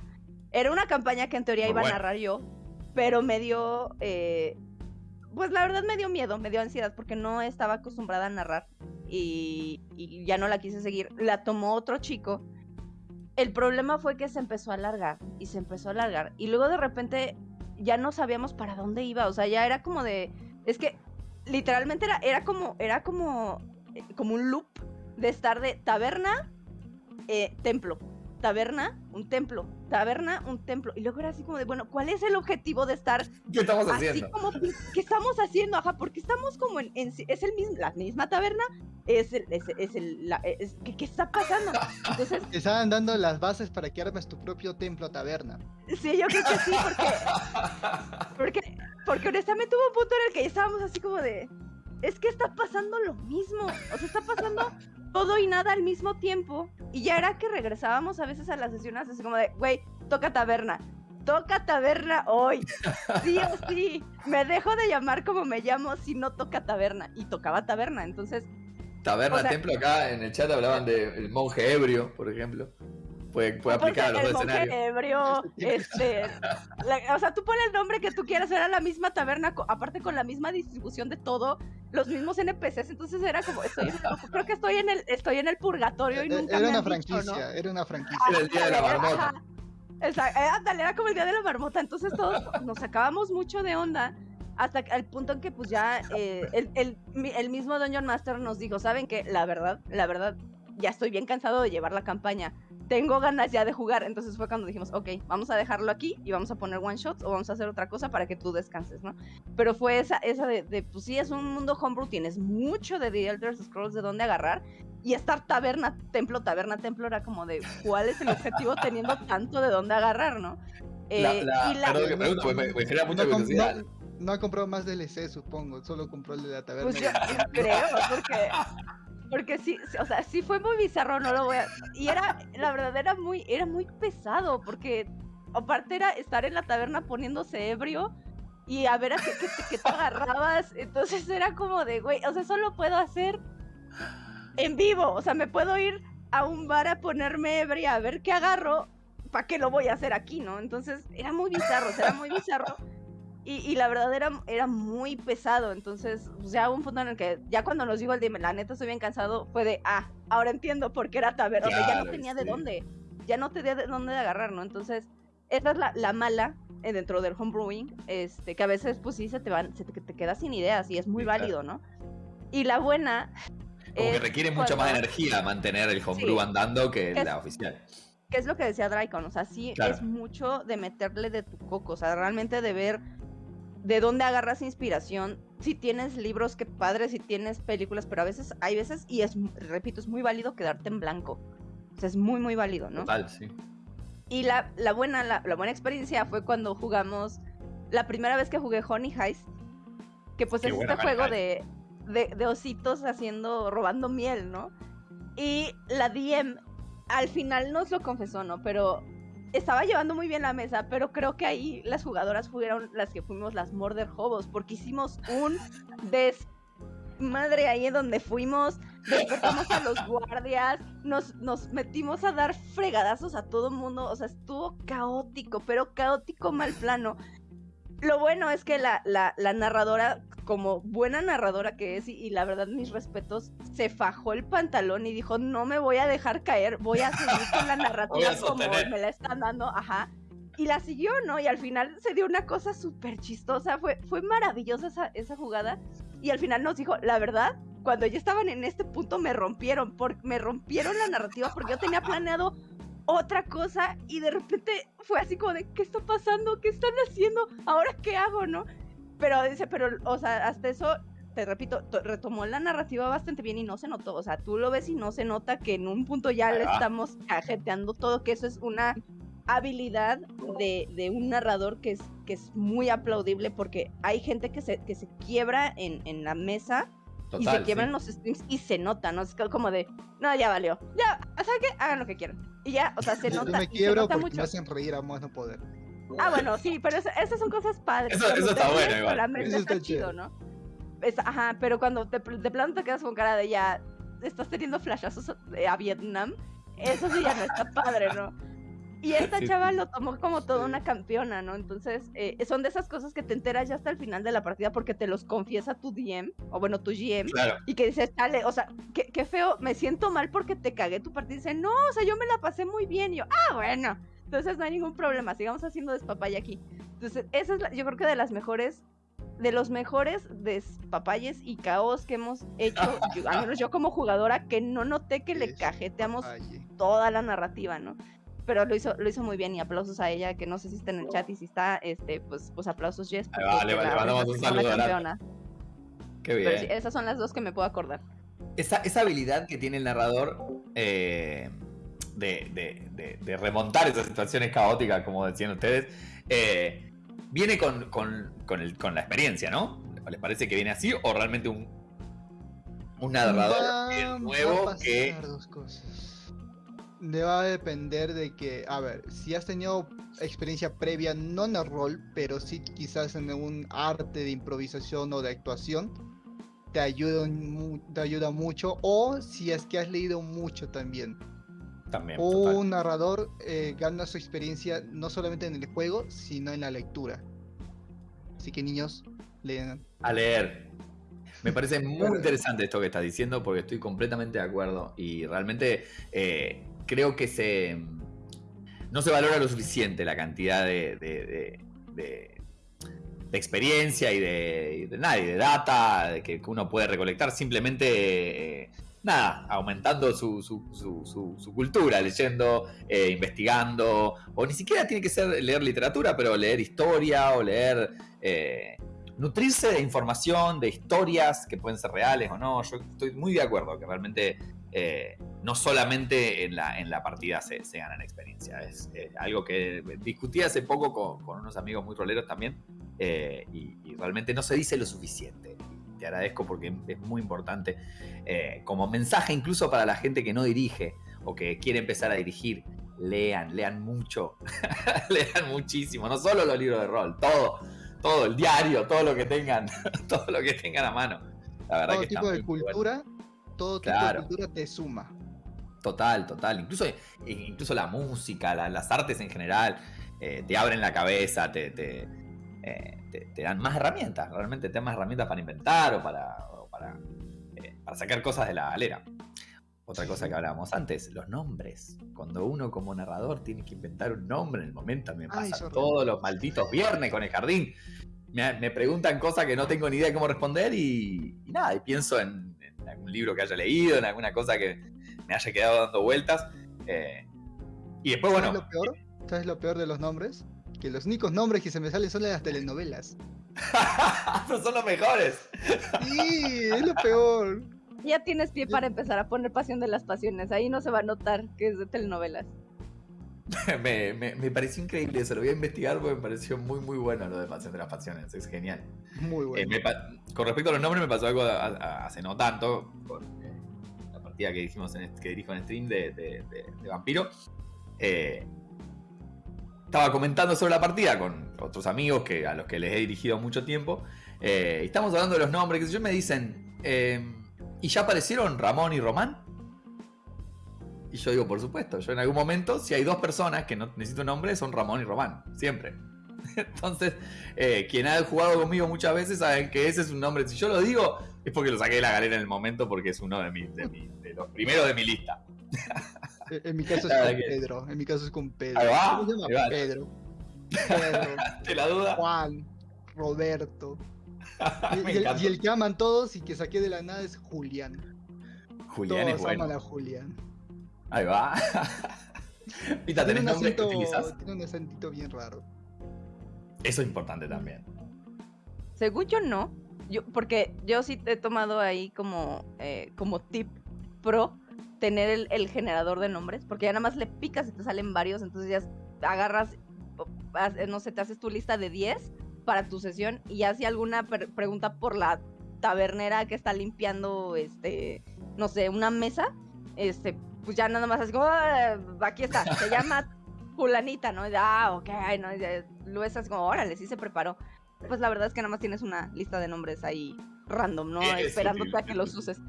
Era una campaña que en teoría Muy iba a narrar yo, pero me dio, eh, pues la verdad me dio miedo, me dio ansiedad porque no estaba acostumbrada a narrar y, y ya no la quise seguir. La tomó otro chico. El problema fue que se empezó a alargar y se empezó a alargar y luego de repente ya no sabíamos para dónde iba, o sea, ya era como de, es que literalmente era, era como, era como, eh, como un loop de estar de taberna, eh, templo, taberna, un templo, taberna, un templo. Y luego era así como de, bueno, ¿cuál es el objetivo de estar ¿Qué estamos así haciendo? como, ¿qué estamos haciendo? Ajá, porque estamos como en, en- es el mismo, la misma taberna, es el, es, es el, la- es- ¿qué, qué está pasando? Entonces, Te estaban dando las bases para que armes tu propio templo taberna. sí, yo creo que sí, porque, porque, porque honestamente hubo un punto en el que ya estábamos así como de, es que está pasando lo mismo, o sea, está pasando todo y nada al mismo tiempo, y ya era que regresábamos a veces a las sesiones así como de, güey, toca taberna, toca taberna hoy, sí o sí, me dejo de llamar como me llamo si no toca taberna, y tocaba taberna, entonces, Taberna, O sea- templo, acá en el chat hablaban del monje ebrio, por ejemplo. Puede, puede aplicar a los el dos escenarios. ebrio, este, la- o sea, tú pones el nombre que tú quieras, era la misma taberna, co- aparte con la misma distribución de todo, los mismos NPCs, entonces era como, estoy en el- creo que estoy en el, estoy en el purgatorio y Eh, nunca Era me una han dicho, ¿no? franquicia, era una franquicia. Era el día de la marmota. Esa- eh, ándale, era como el día de la marmota. Entonces todos nos sacábamos mucho de onda hasta al punto en que pues ya eh, el, el- el mismo Dungeon Master nos dijo, ¿saben qué? La verdad, la verdad, ya estoy bien cansado de llevar la campaña. Tengo ganas ya de jugar. Entonces fue cuando dijimos, ok, vamos a dejarlo aquí y vamos a poner one shots o vamos a hacer otra cosa para que tú descanses, ¿no? Pero fue esa, esa de, de pues sí, es un mundo homebrew, tienes mucho de The Elder Scrolls de dónde agarrar. Y estar taberna, templo, taberna, templo era como de cuál es el objetivo teniendo tanto de dónde agarrar, ¿no? Eh, la- y la- perdón que pregunto, porque me, me genera mucha No, com- curiosidad. no- no ha comprado más DLC, supongo. Solo compró el de la taberna. Pues yo creo, porque, porque sí, o sea, sí fue muy bizarro, no lo voy a... Y era, la verdad, era muy, era muy pesado, porque aparte era estar en la taberna poniéndose ebrio y a ver a qué, qué te agarrabas, entonces era como de, güey, o sea, solo puedo hacer en vivo, o sea, me puedo ir a un bar a ponerme ebria a ver qué agarro, ¿para qué lo voy a hacer aquí, no? Entonces era muy bizarro, o sea, era muy bizarro. Y, y la verdad era, era muy pesado, entonces pues, ya hubo un punto en el que ya cuando nos dijo el dime, la neta estoy bien cansado, fue de, ah, ahora entiendo por qué era taberna, ya no tenía de dónde, ya no tenía de dónde de agarrar, ¿no? Entonces, esa es la, la mala eh, dentro del homebrewing, este, que a veces pues sí se te van, se te, te quedas sin ideas y es muy Sí, claro. válido, ¿no? Y la buena... Como que requiere mucha más cuando- energía mantener el homebrew Sí. andando que Es- la oficial. que es lo que decía Draicon, o sea, sí Claro. es mucho de meterle de tu coco, o sea, realmente de ver de dónde agarras inspiración. Si tienes libros, qué padre, si tienes películas, pero a veces, hay veces, y es, repito, es muy válido quedarte en blanco. O sea, es muy, muy válido, ¿no? Total, sí. Y la, la buena, la, la buena experiencia fue cuando jugamos, la primera vez que jugué Honey Heist, que pues Qué es este juego de, de, de ositos haciendo, robando miel, ¿no? Y la DM al final nos lo confesó, ¿no? Pero estaba llevando muy bien la mesa, pero creo que ahí las jugadoras fueron las que fuimos las Murder Hobos, porque hicimos un desmadre ahí en donde fuimos, despertamos a los guardias, nos, nos metimos a dar fregadazos a todo mundo, o sea, estuvo caótico, pero caótico mal plano. Lo bueno es que la, la, la narradora, como buena narradora que es, y, y la verdad mis respetos, se fajó el pantalón y dijo, no me voy a dejar caer, voy a seguir con la narrativa como me la están dando, ajá. Y la siguió, ¿no? Y al final se dio una cosa súper chistosa, fue, fue maravillosa esa, esa jugada. Y al final nos dijo, la verdad, cuando ya estaban en este punto me rompieron, por, me rompieron la narrativa porque yo tenía planeado otra cosa y de repente fue así como de, ¿qué está pasando? ¿Qué están haciendo? ¿Ahora qué hago, no? Pero dice, pero, o sea, hasta eso, te repito, to- retomó la narrativa bastante bien y no se notó. O sea, tú lo ves y no se nota que en un punto ya le estamos cajeteando todo, que eso es una habilidad de, de un narrador que es, que es muy aplaudible porque hay gente que se, que se quiebra en, en la mesa y se quiebran sí. los streams y se nota, ¿no? Es como de, no, ya valió. Ya, ¿saben qué? Hagan lo que quieran. Y ya, o sea, se Yo nota. me y se quiebro nota porque mucho. me hacen reír a más no poder. Ah, bueno, sí, pero eso- esas son cosas padres. Eso- está bueno, igual. solamente Eso está, está chido. ¿no? Es- ajá, pero cuando te, de plano te quedas con cara de ya estás teniendo flashazos a, a Vietnam, eso sí ya no está padre, ¿no? Y esta chava lo tomó como toda una campeona, ¿no? Entonces, eh, son de esas cosas que te enteras ya hasta el final de la partida porque te los confiesa tu DM, o bueno, tu GM, Claro. y que dices, dale, o sea, qué, qué feo, me siento mal porque te cagué tu partida. Y dice, no, o sea, yo me la pasé muy bien. Y yo, ah, bueno. Entonces no hay ningún problema, sigamos haciendo despapaya aquí. Entonces, esa es, la- yo creo que de las mejores, de los mejores despapayes y caos que hemos hecho, yo- al menos yo como jugadora, que no noté que le cajeteamos toda la narrativa, ¿no? Pero lo hizo, lo hizo muy bien y aplausos a ella, que no sé si está en el chat y si está, este, pues, pues aplausos Jess. Ahí va, porque le- la le mandamos un saludo campeona. Qué Pero bien. sí, esas son las dos que me puedo acordar. esa, esa habilidad que tiene el narrador eh, de, de- de- de remontar esas situaciones caóticas, como decían ustedes, eh, viene con, con- con el- con la experiencia, ¿no? ¿Les parece que viene así o realmente un, un narrador Va- eh, va a nuevo pasar que... dos cosas. Va a depender de que, a ver, si has tenido experiencia previa, no en el rol, pero sí quizás en un arte de improvisación o de actuación, te ayuda, te ayuda mucho. O si es que has leído mucho también. También, total. Un narrador eh, gana su experiencia no solamente en el juego, sino en la lectura. Así que niños, lean. A leer. Me parece muy interesante esto que estás diciendo porque estoy completamente de acuerdo y realmente eh, creo que se no se valora lo suficiente la cantidad de, de- de- de- experiencia y de, nada, y de data que uno puede recolectar simplemente eh, nada, aumentando su cultura, leyendo, eh, investigando, o ni siquiera tiene que ser leer literatura, pero leer historia o leer... Eh, nutrirse de información, de historias que pueden ser reales o no. Yo estoy muy de acuerdo que realmente eh, no solamente en la, en la partida se, se ganan experiencia. Es algo que discutí hace poco con, con unos amigos muy roleros también y, y, realmente no se dice lo suficiente te agradezco porque es muy importante eh, como mensaje incluso para la gente que no dirige o que quiere empezar a dirigir. Lean, lean mucho, lean muchísimo, no solo los libros de rol, todo, todo, el diario, todo lo que tengan, todo lo que tengan a mano. La verdad todo que tipo de cultura, todo tipo de cultura te suma. Total, total. Incluso, incluso la música, las artes en general, eh, te abren la cabeza, te, te, eh, te, dan más herramientas, realmente te dan más herramientas para inventar o para, para, eh, para, sacar cosas de la galera. Otra cosa que hablábamos antes, los nombres. Cuando uno como narrador tiene que inventar un nombre en el momento, me pasa todos los malditos viernes con el jardín. Me, preguntan cosas que no tengo ni idea de cómo responder y, nada, y pienso en, algún libro que haya leído, en alguna cosa que me haya quedado dando vueltas. Eh, y después, bueno... Lo peor? ¿Sabes lo peor de los nombres? que los únicos nombres que se me salen son de las telenovelas. Pero son los mejores. Sí, es lo peor. Ya tienes pie para empezar a poner Pasión de las Pasiones. Ahí no se va a notar que es de telenovelas. me, me, pareció increíble, se lo voy a investigar porque me pareció muy muy bueno lo de Pasión de las Pasiones, es genial. Muy bueno. Eh, con respecto a los nombres me pasó algo hace no tanto, con eh, la partida que dijimos en, que dirijo en stream de, de, de Vampiro. Eh, estaba comentando sobre la partida con otros amigos que, a los que les he dirigido mucho tiempo. Estamos hablando de los nombres, que yo me dicen, ¿y ya aparecieron Ramón y Román? Y yo digo, por supuesto, yo en algún momento, si hay dos personas que no necesito nombre, son Ramón y Román, siempre. Entonces, eh, quien ha jugado conmigo muchas veces saben que ese es un nombre. Si yo lo digo, es porque lo saqué de la galera en el momento, porque es uno de, de los primeros de mi lista. En mi caso es con Pedro. En mi caso es con Pedro. ¿Cómo se llama? Pedro. Pedro. ¿Te la duda? Juan. Roberto. y, el, que aman todos y que saqué de la nada es Julián. Julián todos es bueno. aman a Julián. Ahí va. Pita, ¿tenés nombre que utilizas? Tiene un acentito bien raro. Eso es importante también. Según yo no. Yo, porque yo sí te he tomado ahí como, eh, como tip pro tener el, generador de nombres, porque ya nada más le picas y te salen varios, entonces ya agarras, no sé, te haces tu lista de 10 para tu sesión y ya si alguna pregunta por la tabernera que está limpiando, este, no sé, una mesa, este, pues ya nada más así como, ah, aquí está, se llama fulanita, ¿no? ah, ok, no, lo ves así como, órale, sí se preparó. Pues la verdad es que nada más tienes una lista de nombres ahí random, ¿no? Esperándote a que los uses.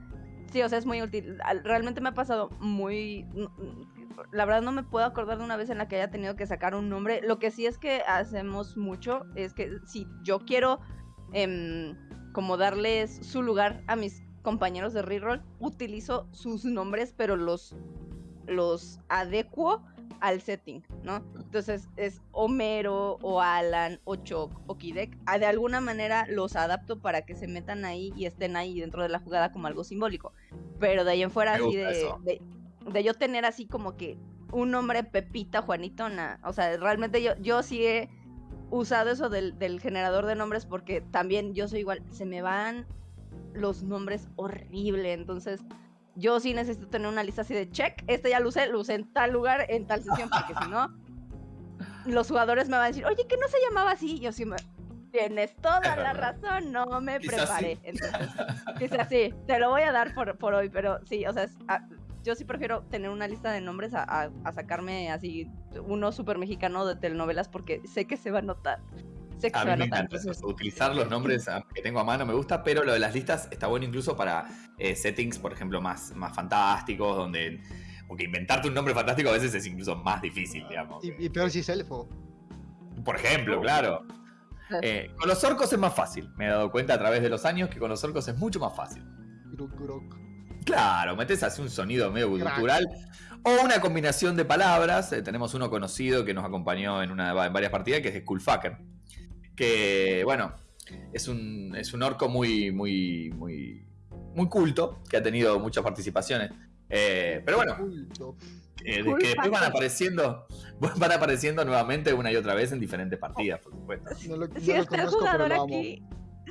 Sí, o sea, es muy útil. Realmente me ha pasado muy... La verdad no me puedo acordar de una vez en la que haya tenido que sacar un nombre. Lo que sí es que hacemos mucho es que si yo quiero em, como darles su lugar a mis compañeros de reroll, utilizo sus nombres, pero los, los adecuo al setting, ¿no? Entonces es Homero o Alan o Choc o Kidek. Ah, de alguna manera los adapto para que se metan ahí y estén ahí dentro de la jugada como algo simbólico. Pero de ahí en fuera, así de, de, yo tener así como que un nombre Pepita, Juanitona. O sea, realmente yo, yo sí he usado eso del, del generador de nombres porque también yo soy igual, se me van los nombres horrible. Entonces, yo sí necesito tener una lista así de check, este ya lo usé, lo usé en tal lugar, en tal sesión, porque si no, los jugadores me van a decir, oye, que no se llamaba así. yo sí me. Tienes toda la razón, no me preparé. Entonces, dice así, te lo voy a dar por, por hoy, pero sí, o sea, ah, yo sí prefiero tener una lista de nombres a, a sacarme así uno súper mexicano de telenovelas porque sé que se va a notar a mí me encanta Utilizar los nombres que tengo a mano me gusta, pero lo de las listas está bueno incluso para eh, settings, por ejemplo, más, más fantásticos, donde. Porque inventarte un nombre fantástico a veces es incluso más difícil, digamos. Y, peor si es elfo. Por ejemplo, claro. Eh, con los orcos es más fácil. Me he dado cuenta a través de los años que con los orcos es mucho más fácil. Claro, metes así un sonido medio cultural. O una combinación de palabras. Eh, tenemos uno conocido que nos acompañó en, una, en varias partidas, que es Skullfucker que, bueno, es un, es un orco muy, muy, muy, muy culto, que ha tenido muchas participaciones. Eh, pero bueno, Culto. eh, que después van apareciendo, van apareciendo nuevamente una y otra vez en diferentes partidas, por supuesto. No lo, no Si lo está el conozco, pero lo amo. aquí.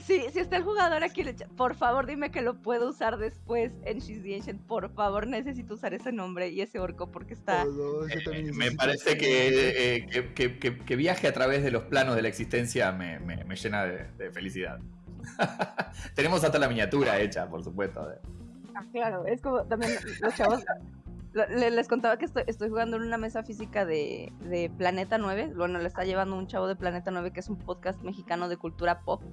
Sí, si está el jugador aquí, por favor dime que lo puedo usar después en She's the Ancient. Por favor, necesito usar ese nombre y ese orco porque está. También Eh, me parece que, eh, que, que- que- que viaje a través de los planos de la existencia me, me- me llena de, de felicidad. Tenemos hasta la miniatura hecha, por supuesto. Ah, claro, es como también los chavos. Les contaba que estoy, estoy jugando en una mesa física de, de Planeta 9. Bueno, le está llevando un chavo de Planeta 9, que es un podcast mexicano de cultura pop.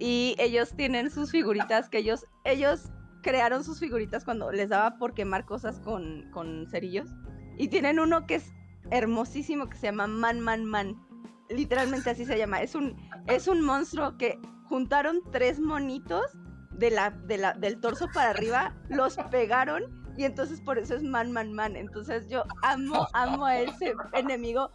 Y ellos tienen sus figuritas que ellos, ellos crearon sus figuritas cuando les daba por quemar cosas con, con cerillos. Y tienen uno que es hermosísimo que se llama Man Man Man. Literalmente así se llama. Es un, es un monstruo que juntaron tres monitos de la, de la, del torso para arriba, los pegaron y entonces por eso es Man Man Man. Entonces yo amo, amo a ese enemigo.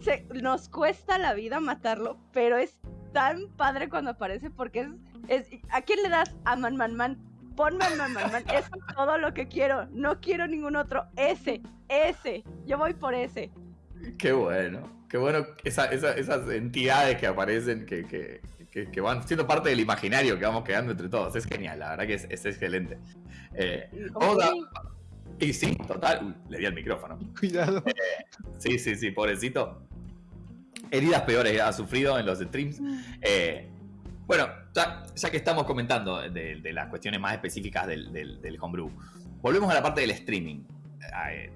Se, nos cuesta la vida matarlo, pero es tan padre cuando aparece porque es, es ¿a quién le das a Man Man Man? Ponme a Man Man Man, es todo lo que quiero, no quiero ningún otro, ese, ese, yo voy por ese. Qué bueno, qué bueno esa- esa- esas entidades que aparecen, que, que- que- que van siendo parte del imaginario que vamos quedando entre todos. Es genial, la verdad que es, es excelente. Eh, que- y sí, total. Uy, le di al micrófono. Cuidado. Sí, sí, sí, pobrecito. Heridas peores ha sufrido en los streams. Eh, bueno, ya, que estamos comentando de, las cuestiones más específicas del, homebrew, volvemos a la parte del streaming. Eh,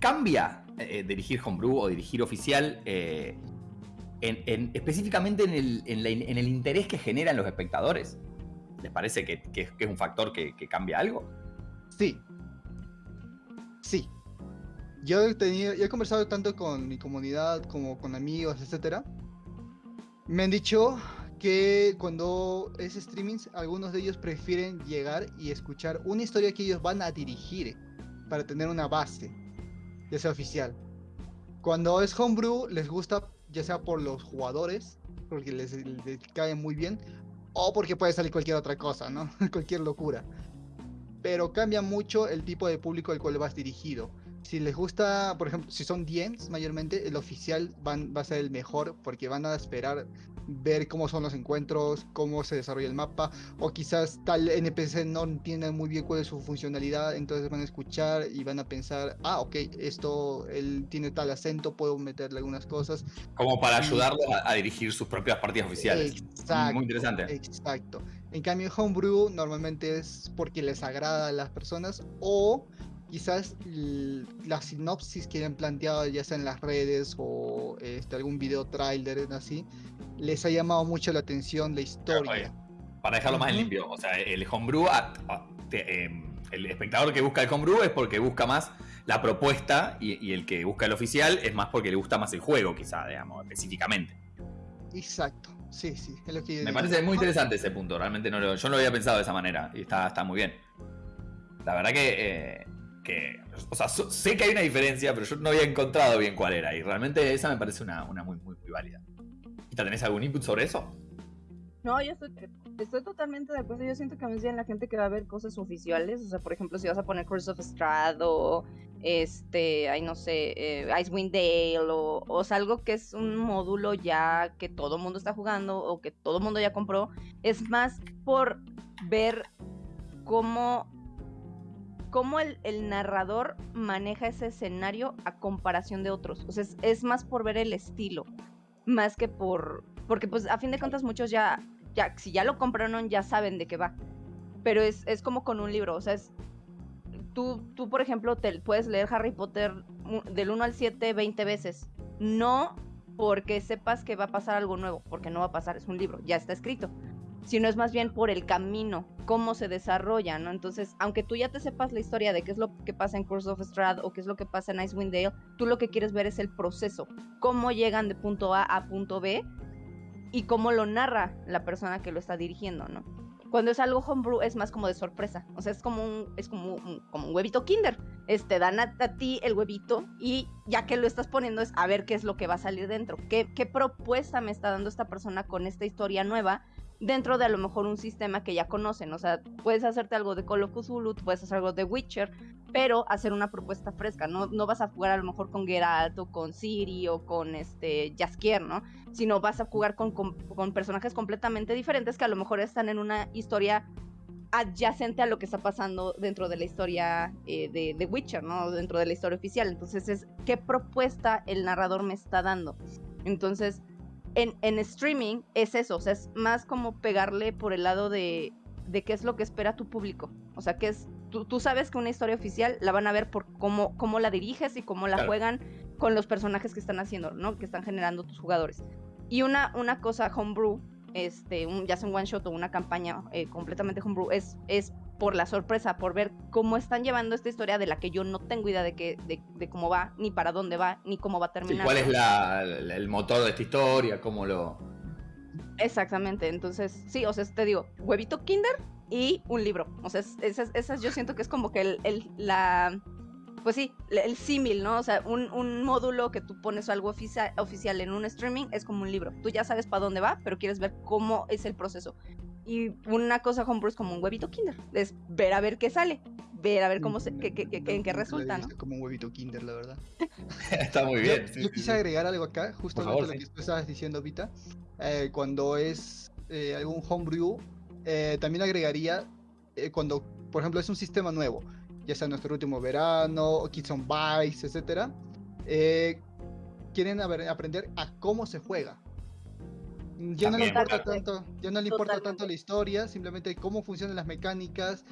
¿Cambia eh, dirigir homebrew o dirigir oficial en- en- específicamente en el, interés que generan los espectadores? ¿Les parece que es un factor que, que cambia algo? Sí. Sí. Yo he tenido, yo he conversado tanto con mi comunidad como con amigos, etcétera. Me han dicho que cuando es streaming, algunos de ellos prefieren llegar y escuchar una historia que ellos van a dirigir para tener una base, ya sea oficial. Cuando es homebrew, les gusta ya sea por los jugadores, porque les, les cae muy bien, o porque puede salir cualquier otra cosa, ¿no? cualquier locura pero cambia mucho el tipo de público al cual vas dirigido. Si les gusta, por ejemplo, si son DMs mayormente, el oficial van, va a ser el mejor porque van a esperar ver cómo son los encuentros, cómo se desarrolla el mapa, o quizás tal NPC no entiende muy bien cuál es su funcionalidad, entonces van a escuchar y van a pensar, ah, ok, esto, él tiene tal acento, puedo meterle algunas cosas. Como para ayudarlos a, a dirigir sus propias partidas oficiales. Exacto. Muy interesante. Exacto. En cambio, Homebrew normalmente es porque les agrada a las personas o quizás la sinopsis que han planteado ya sea en las redes o este, algún video trailer así, les ha llamado mucho la atención la historia. Para dejarlo más Ujú. limpio. O sea, el homebrew, a- a- te- em, el espectador que busca el homebrew es porque busca más la propuesta y, y el que busca el oficial es más porque le gusta más el juego, quizá, digamos, específicamente. Exacto. Sí, sí, es lo que yo Me digo. parece muy interesante ese punto, realmente no lo- yo no lo había pensado de esa manera y está, está muy bien. La verdad que, eh, que o sea, sé que hay una diferencia, pero yo no había encontrado bien cuál era y realmente esa me parece una, una muy, muy, válida. ¿Quita, ¿Tenés algún input sobre eso? No, yo estoy, totalmente de acuerdo. Yo siento que más bien la gente que va a ver cosas oficiales, o sea, por ejemplo, si vas a poner Curse of Strahd o este, ay, no sé, eh, Icewind Dale o, o sea, algo que es un módulo ya que todo mundo está jugando o que todo mundo ya compró, es más por ver cómo, cómo el, narrador maneja ese escenario a comparación de otros. O sea, es, más por ver el estilo, más que por... Porque pues a fin de cuentas muchos ya, ya si ya lo compraron ya saben de qué va. Pero es, es como con un libro, o sea, es... Tú, tú, por ejemplo, te puedes leer Harry Potter del 1 al 7 20 veces. No porque sepas que va a pasar algo nuevo, porque no va a pasar, es un libro, ya está escrito. Sino es más bien por el camino, cómo se desarrolla, ¿no? Entonces, aunque tú ya te sepas la historia de qué es lo que pasa en Curse of Strahd o qué es lo que pasa en Icewind Dale, tú lo que quieres ver es el proceso, cómo llegan de punto A a punto B y cómo lo narra la persona que lo está dirigiendo, ¿no? Cuando es algo homebrew es más como de sorpresa, o sea, es como un, es como un, como un huevito kinder. Este, dan a, a ti el huevito y ya que lo estás poniendo es a ver qué es lo que va a salir dentro, qué, qué propuesta me está dando esta persona con esta historia nueva dentro de a lo mejor un sistema que ya conocen. O sea, puedes hacerte algo de Call of puedes hacer algo de Witcher, pero hacer una propuesta fresca. No, no vas a jugar a lo mejor con Geralt o con Siri o con este Jaskier, ¿no? Sino vas a jugar con, con, con personajes completamente diferentes que a lo mejor están en una historia adyacente a lo que está pasando dentro de la historia eh, de, de, Witcher, ¿no? Dentro de la historia oficial. Entonces es qué propuesta el narrador me está dando. Entonces, en, en streaming es eso, o sea, es más como pegarle por el lado de, de qué es lo que espera tu público. O sea, que es, tú, tú, sabes que una historia oficial la van a ver por cómo, cómo la diriges y cómo la claro. juegan con los personajes que están haciendo, ¿no? Que están generando tus jugadores. Y una, una cosa homebrew este, un, ya sea un one shot o una campaña eh, completamente homebrew, es, es por la sorpresa, por ver cómo están llevando esta historia de la que yo no tengo idea de, que, de, de cómo va, ni para dónde va, ni cómo va a terminar. Sí, ¿Cuál es la, el motor de esta historia? ¿Cómo lo...? Exactamente, entonces, sí, o sea, te digo, huevito kinder y un libro. O sea, esas, esas yo siento que es como que el, el la pues sí, el símil, ¿no? O sea, un, un, módulo que tú pones algo oficia oficial en un streaming es como un libro. Tú ya sabes para dónde va, pero quieres ver cómo es el proceso. Y una cosa homebrew es como un huevito kinder, es ver a ver qué sale, ver a ver cómo se, qué, qué, qué, en qué resulta, ¿no? Como un huevito kinder, la verdad. Está muy bien. Yo, yo quise agregar algo acá, justamente favor, lo que tú estabas diciendo, Vita. Eh, cuando es eh, algún homebrew, eh, también agregaría eh, cuando, por ejemplo, es un sistema nuevo ya sea nuestro último verano, Kids on Bikes, etc. Eh, quieren aprender a cómo se juega. Ya no le importa tanto, ya no le importa tanto la historia, simplemente cómo funcionan las mecánicas,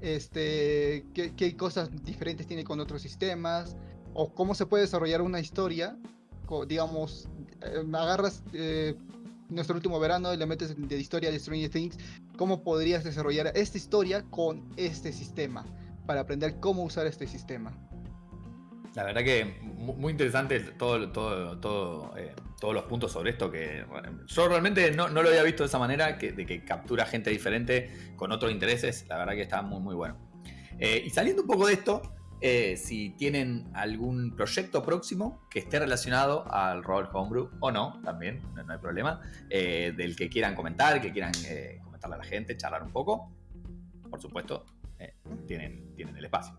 este, qué, qué, cosas diferentes tiene con otros sistemas, o cómo se puede desarrollar una historia, digamos, eh, agarras eh, nuestro último verano y le metes de historia de Stranger Things, cómo podrías desarrollar esta historia con este sistema para aprender cómo usar este sistema. La verdad que muy interesante todo, todo, todo, eh, todos los puntos sobre esto que yo realmente no, no, lo había visto de esa manera, que, de que captura gente diferente con otros intereses, la verdad que está muy muy bueno. Eh, y saliendo un poco de esto, eh, si tienen algún proyecto próximo que esté relacionado al rol homebrew o no, también, no, hay problema, del que quieran comentar, que quieran comentarle a la gente, charlar un poco, por supuesto, eh, tienen, tienen el espacio.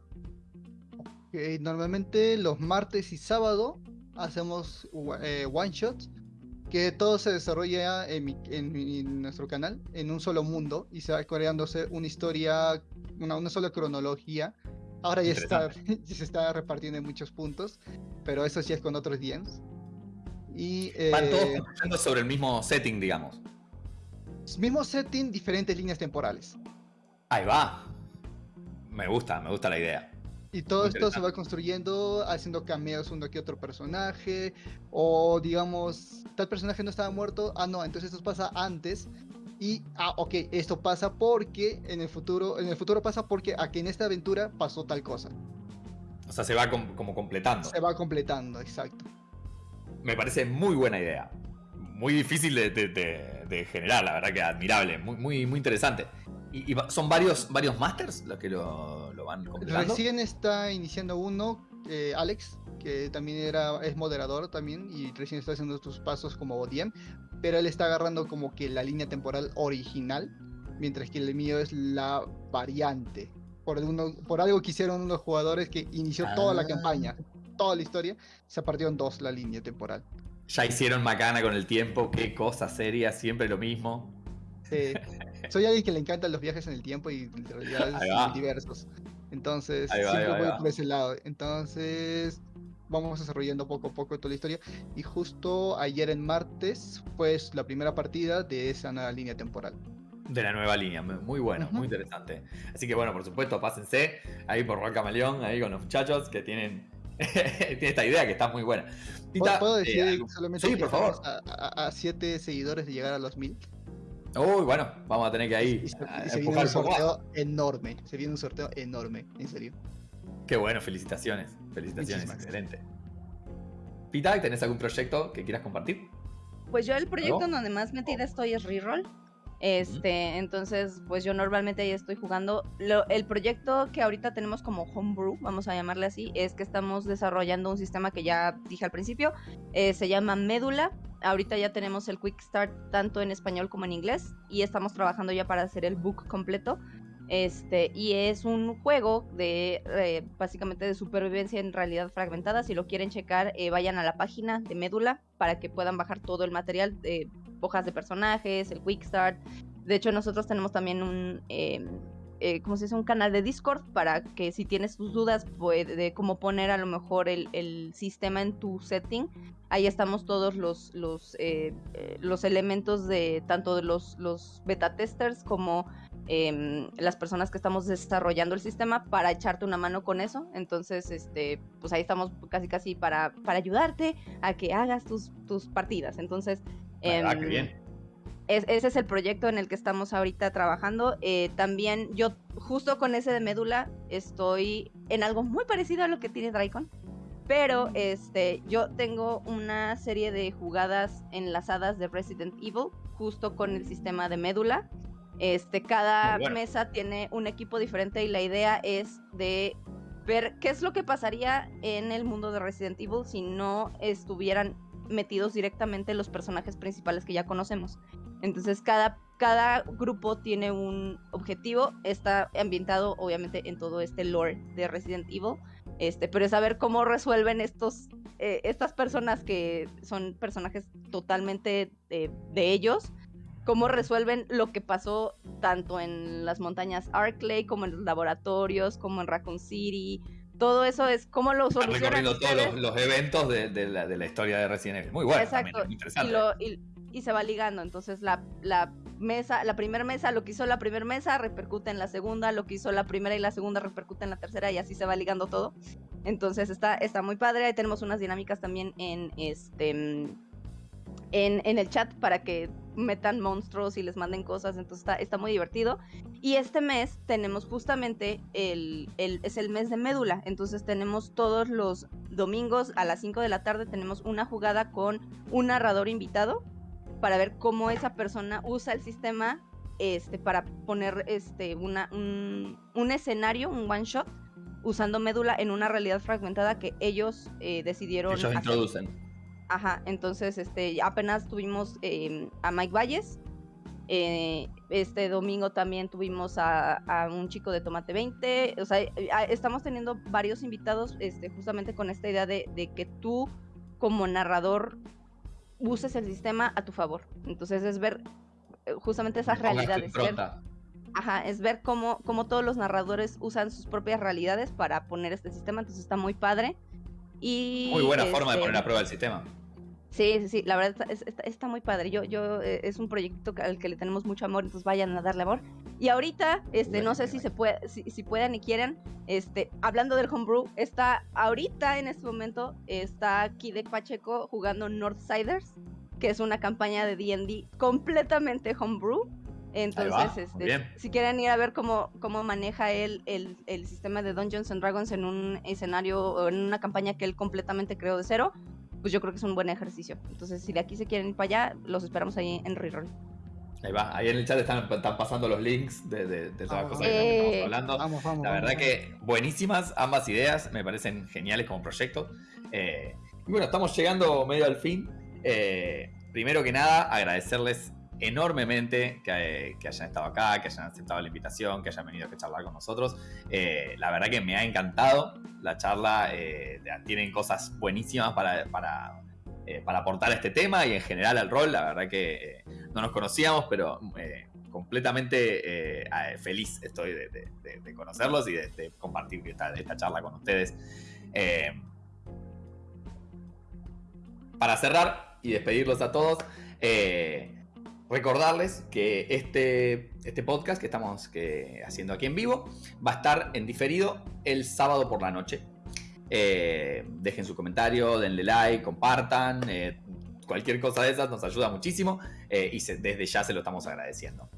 Okay, normalmente los martes y sábado hacemos eh, one shots que todo se desarrolla en, mi, en, mi, en, nuestro canal en un solo mundo y se va creándose una historia, una, una sola cronología. Ahora ya está, se está repartiendo en muchos puntos, pero eso sí es con otros DMs. Y, eh, Van todos sobre el mismo setting, digamos. Mismo setting, diferentes líneas temporales. Ahí va. Me gusta, me gusta la idea. Y todo esto se va construyendo haciendo cameos uno que otro personaje. O digamos, tal personaje no estaba muerto. Ah, no, entonces esto pasa antes. Y, ah, ok, esto pasa porque en el futuro, en el futuro pasa porque aquí en esta aventura pasó tal cosa. O sea, se va com como completando. Se va completando, exacto. Me parece muy buena idea. Muy difícil de, de, de, de generar, la verdad que admirable. Muy, muy, muy interesante. ¿Y, y son varios, varios masters los que lo, lo van completando? Recién está iniciando uno, eh, Alex, que también era, es moderador también y recién está haciendo sus pasos como DM, pero él está agarrando como que la línea temporal original, mientras que el mío es la variante. Por, uno, por algo que hicieron unos jugadores que inició ah. toda la campaña, toda la historia, se partió en dos la línea temporal. Ya hicieron macana con el tiempo, qué cosa seria, siempre lo mismo. Sí. Soy alguien que le encantan los viajes en el tiempo y realidades diversos. Entonces, va, siempre voy por ese lado. Entonces, vamos desarrollando poco a poco toda la historia. Y justo ayer en martes fue la primera partida de esa nueva línea temporal. De la nueva línea, muy bueno, uh -huh. muy interesante. Así que bueno, por supuesto, pásense ahí por Rock Camaleón, ahí con los muchachos que tienen, tienen esta idea que está muy buena. Tita, ¿Puedo decir eh, solamente sí, por favor. A, a, a, siete seguidores de llegar a los mil? Uy, bueno, vamos a tener que ahí. Y se, y se viene un sorteo enorme. Se viene un sorteo enorme, en serio. Qué bueno, felicitaciones. Felicitaciones, Muchísimas excelente. Pita, ¿tenés algún proyecto que quieras compartir? Pues yo el proyecto en donde más metida estoy es Reroll. Este, uh -huh. entonces, pues yo normalmente ahí estoy jugando. Lo, el proyecto que ahorita tenemos como Homebrew, vamos a llamarle así, es que estamos desarrollando un sistema que ya dije al principio, eh, se llama Médula. Ahorita ya tenemos el Quick Start tanto en español como en inglés y estamos trabajando ya para hacer el book completo. Este, y es un juego de eh, básicamente de supervivencia en realidad fragmentada. Si lo quieren checar, eh, vayan a la página de Médula para que puedan bajar todo el material de hojas de personajes, el Quick Start. De hecho, nosotros tenemos también un em, eh, como se dice, un canal de Discord para que si tienes tus dudas de cómo poner a lo mejor el, sistema en tu setting, ahí estamos todos los, los, eh, los elementos de tanto de los, los beta testers como em, las personas que estamos desarrollando el sistema para echarte una mano con eso. Entonces, este, pues ahí estamos casi casi para, para ayudarte a que hagas tus, tus partidas. Entonces, ah, qué em, bien ese es el proyecto en el que estamos ahorita trabajando. Eh, también yo, justo con ese de médula, estoy en algo muy parecido a lo que tiene Dracon. Pero este, yo tengo una serie de jugadas enlazadas de Resident Evil, justo con el sistema de médula. Este, cada mesa tiene un equipo diferente y la idea es de ver qué es lo que pasaría en el mundo de Resident Evil si no estuvieran metidos directamente los personajes principales que ya conocemos. Entonces cada, cada grupo tiene un objetivo, está ambientado obviamente en todo este lore de Resident Evil, este, pero es saber cómo resuelven estos, eh, estas personas que son personajes totalmente de ellos, cómo resuelven lo que pasó tanto en las montañas Arklay como en los laboratorios, como en Raccoon City, todo eso es cómo lo solucionan. recorriendo todos los, eventos de, la, historia de Resident Evil. Muy bueno. Exacto. Y, se va ligando. Entonces la, la mesa, la primera mesa, lo que hizo la primera mesa repercute en la segunda, lo que hizo la primera y la segunda repercute en la tercera y así se va ligando todo. Entonces está, está muy padre. Tenemos unas dinámicas también en este en, el chat para que metan monstruos y les manden cosas, entonces está, está muy divertido. Y este mes tenemos justamente el, es el mes de médula, entonces tenemos todos los domingos a las 5 de la tarde tenemos una jugada con un narrador invitado para ver cómo esa persona usa el sistema este, para poner este, una, un, escenario, un one shot, usando médula en una realidad fragmentada que ellos eh, decidieron. Ellos introducen. Ajá, entonces este, apenas tuvimos em, a Mike Valles. Eh, este domingo también tuvimos a, un chico de Tomate 20. O sea, eh, estamos teniendo varios invitados este, justamente con esta idea de, que tú, como narrador, uses el sistema a tu favor. Entonces es ver eh, justamente esas realidades. ajá, es ver cómo, cómo todos los narradores usan sus propias realidades para poner este sistema. Entonces está muy padre. Y, muy buena forma de este poner a prueba el sistema. Sí, sí, sí, la verdad está, muy padre. Yo, yo, eh, es un proyecto al que le tenemos mucho amor, entonces vayan a darle amor. Y ahorita, este, no sé si se puede, si, si puedan y quieren, este, hablando del homebrew, está ahorita en este momento, está Kidek Pacheco jugando Northsiders, que es una campaña de D&D completamente homebrew. Entonces, este, si quieren ir a ver cómo, cómo maneja él el, el, sistema de Dungeons and Dragons en un escenario o en una campaña que él completamente creó de cero, pues yo creo que es un buen ejercicio. Entonces, si de aquí se quieren ir para allá, los esperamos ahí en Reroll. Ahí va, ahí en el chat están, pasando los links de, de, de todas las cosas que estamos hablando. Vamos, vamos, la verdad que buenísimas ambas ideas, me parecen geniales como proyecto. Eh, y bueno, estamos llegando medio al fin. Eh, primero que nada, agradecerles enormemente que, hayan estado acá, que hayan aceptado la invitación, que hayan venido a charlar con nosotros. Eh, la verdad que me ha encantado la charla, eh, tienen cosas buenísimas para, para, eh, para, aportar a este tema y en general al rol. La verdad que no nos conocíamos, pero completamente feliz estoy de, conocerlos y de, compartir esta, esta, charla con ustedes. para cerrar y despedirlos a todos, recordarles que este, este podcast que estamos que, haciendo aquí en vivo va a estar en diferido el sábado por la noche. Eh, dejen su comentario, denle like, compartan. Eh, cualquier cosa de esas nos ayuda muchísimo eh, y desde ya se lo estamos agradeciendo.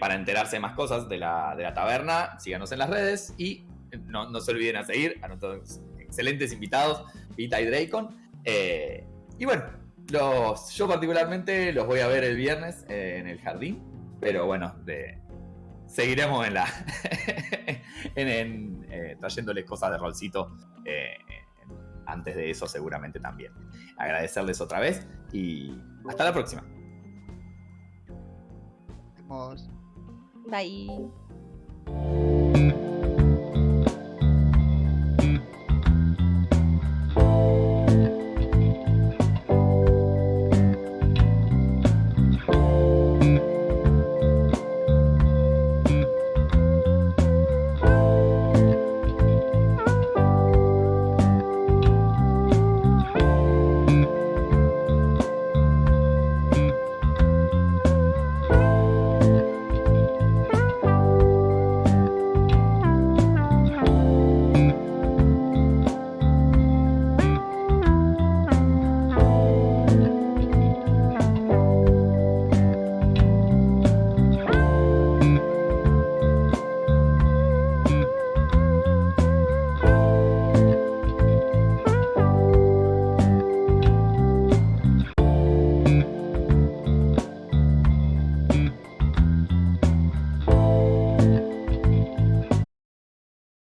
para enterarse de más cosas de la, de la taberna, síganos en las redes y no, no, se olviden a seguir a nuestros excelentes invitados, Vita y Dracon. y bueno, yo particularmente los voy a ver el viernes en el jardín, pero bueno, seguiremos en la en, eh, trayéndoles cosas de rolcito eh, antes de eso seguramente también. Agradecerles otra vez y hasta la próxima. Vamos. Bye.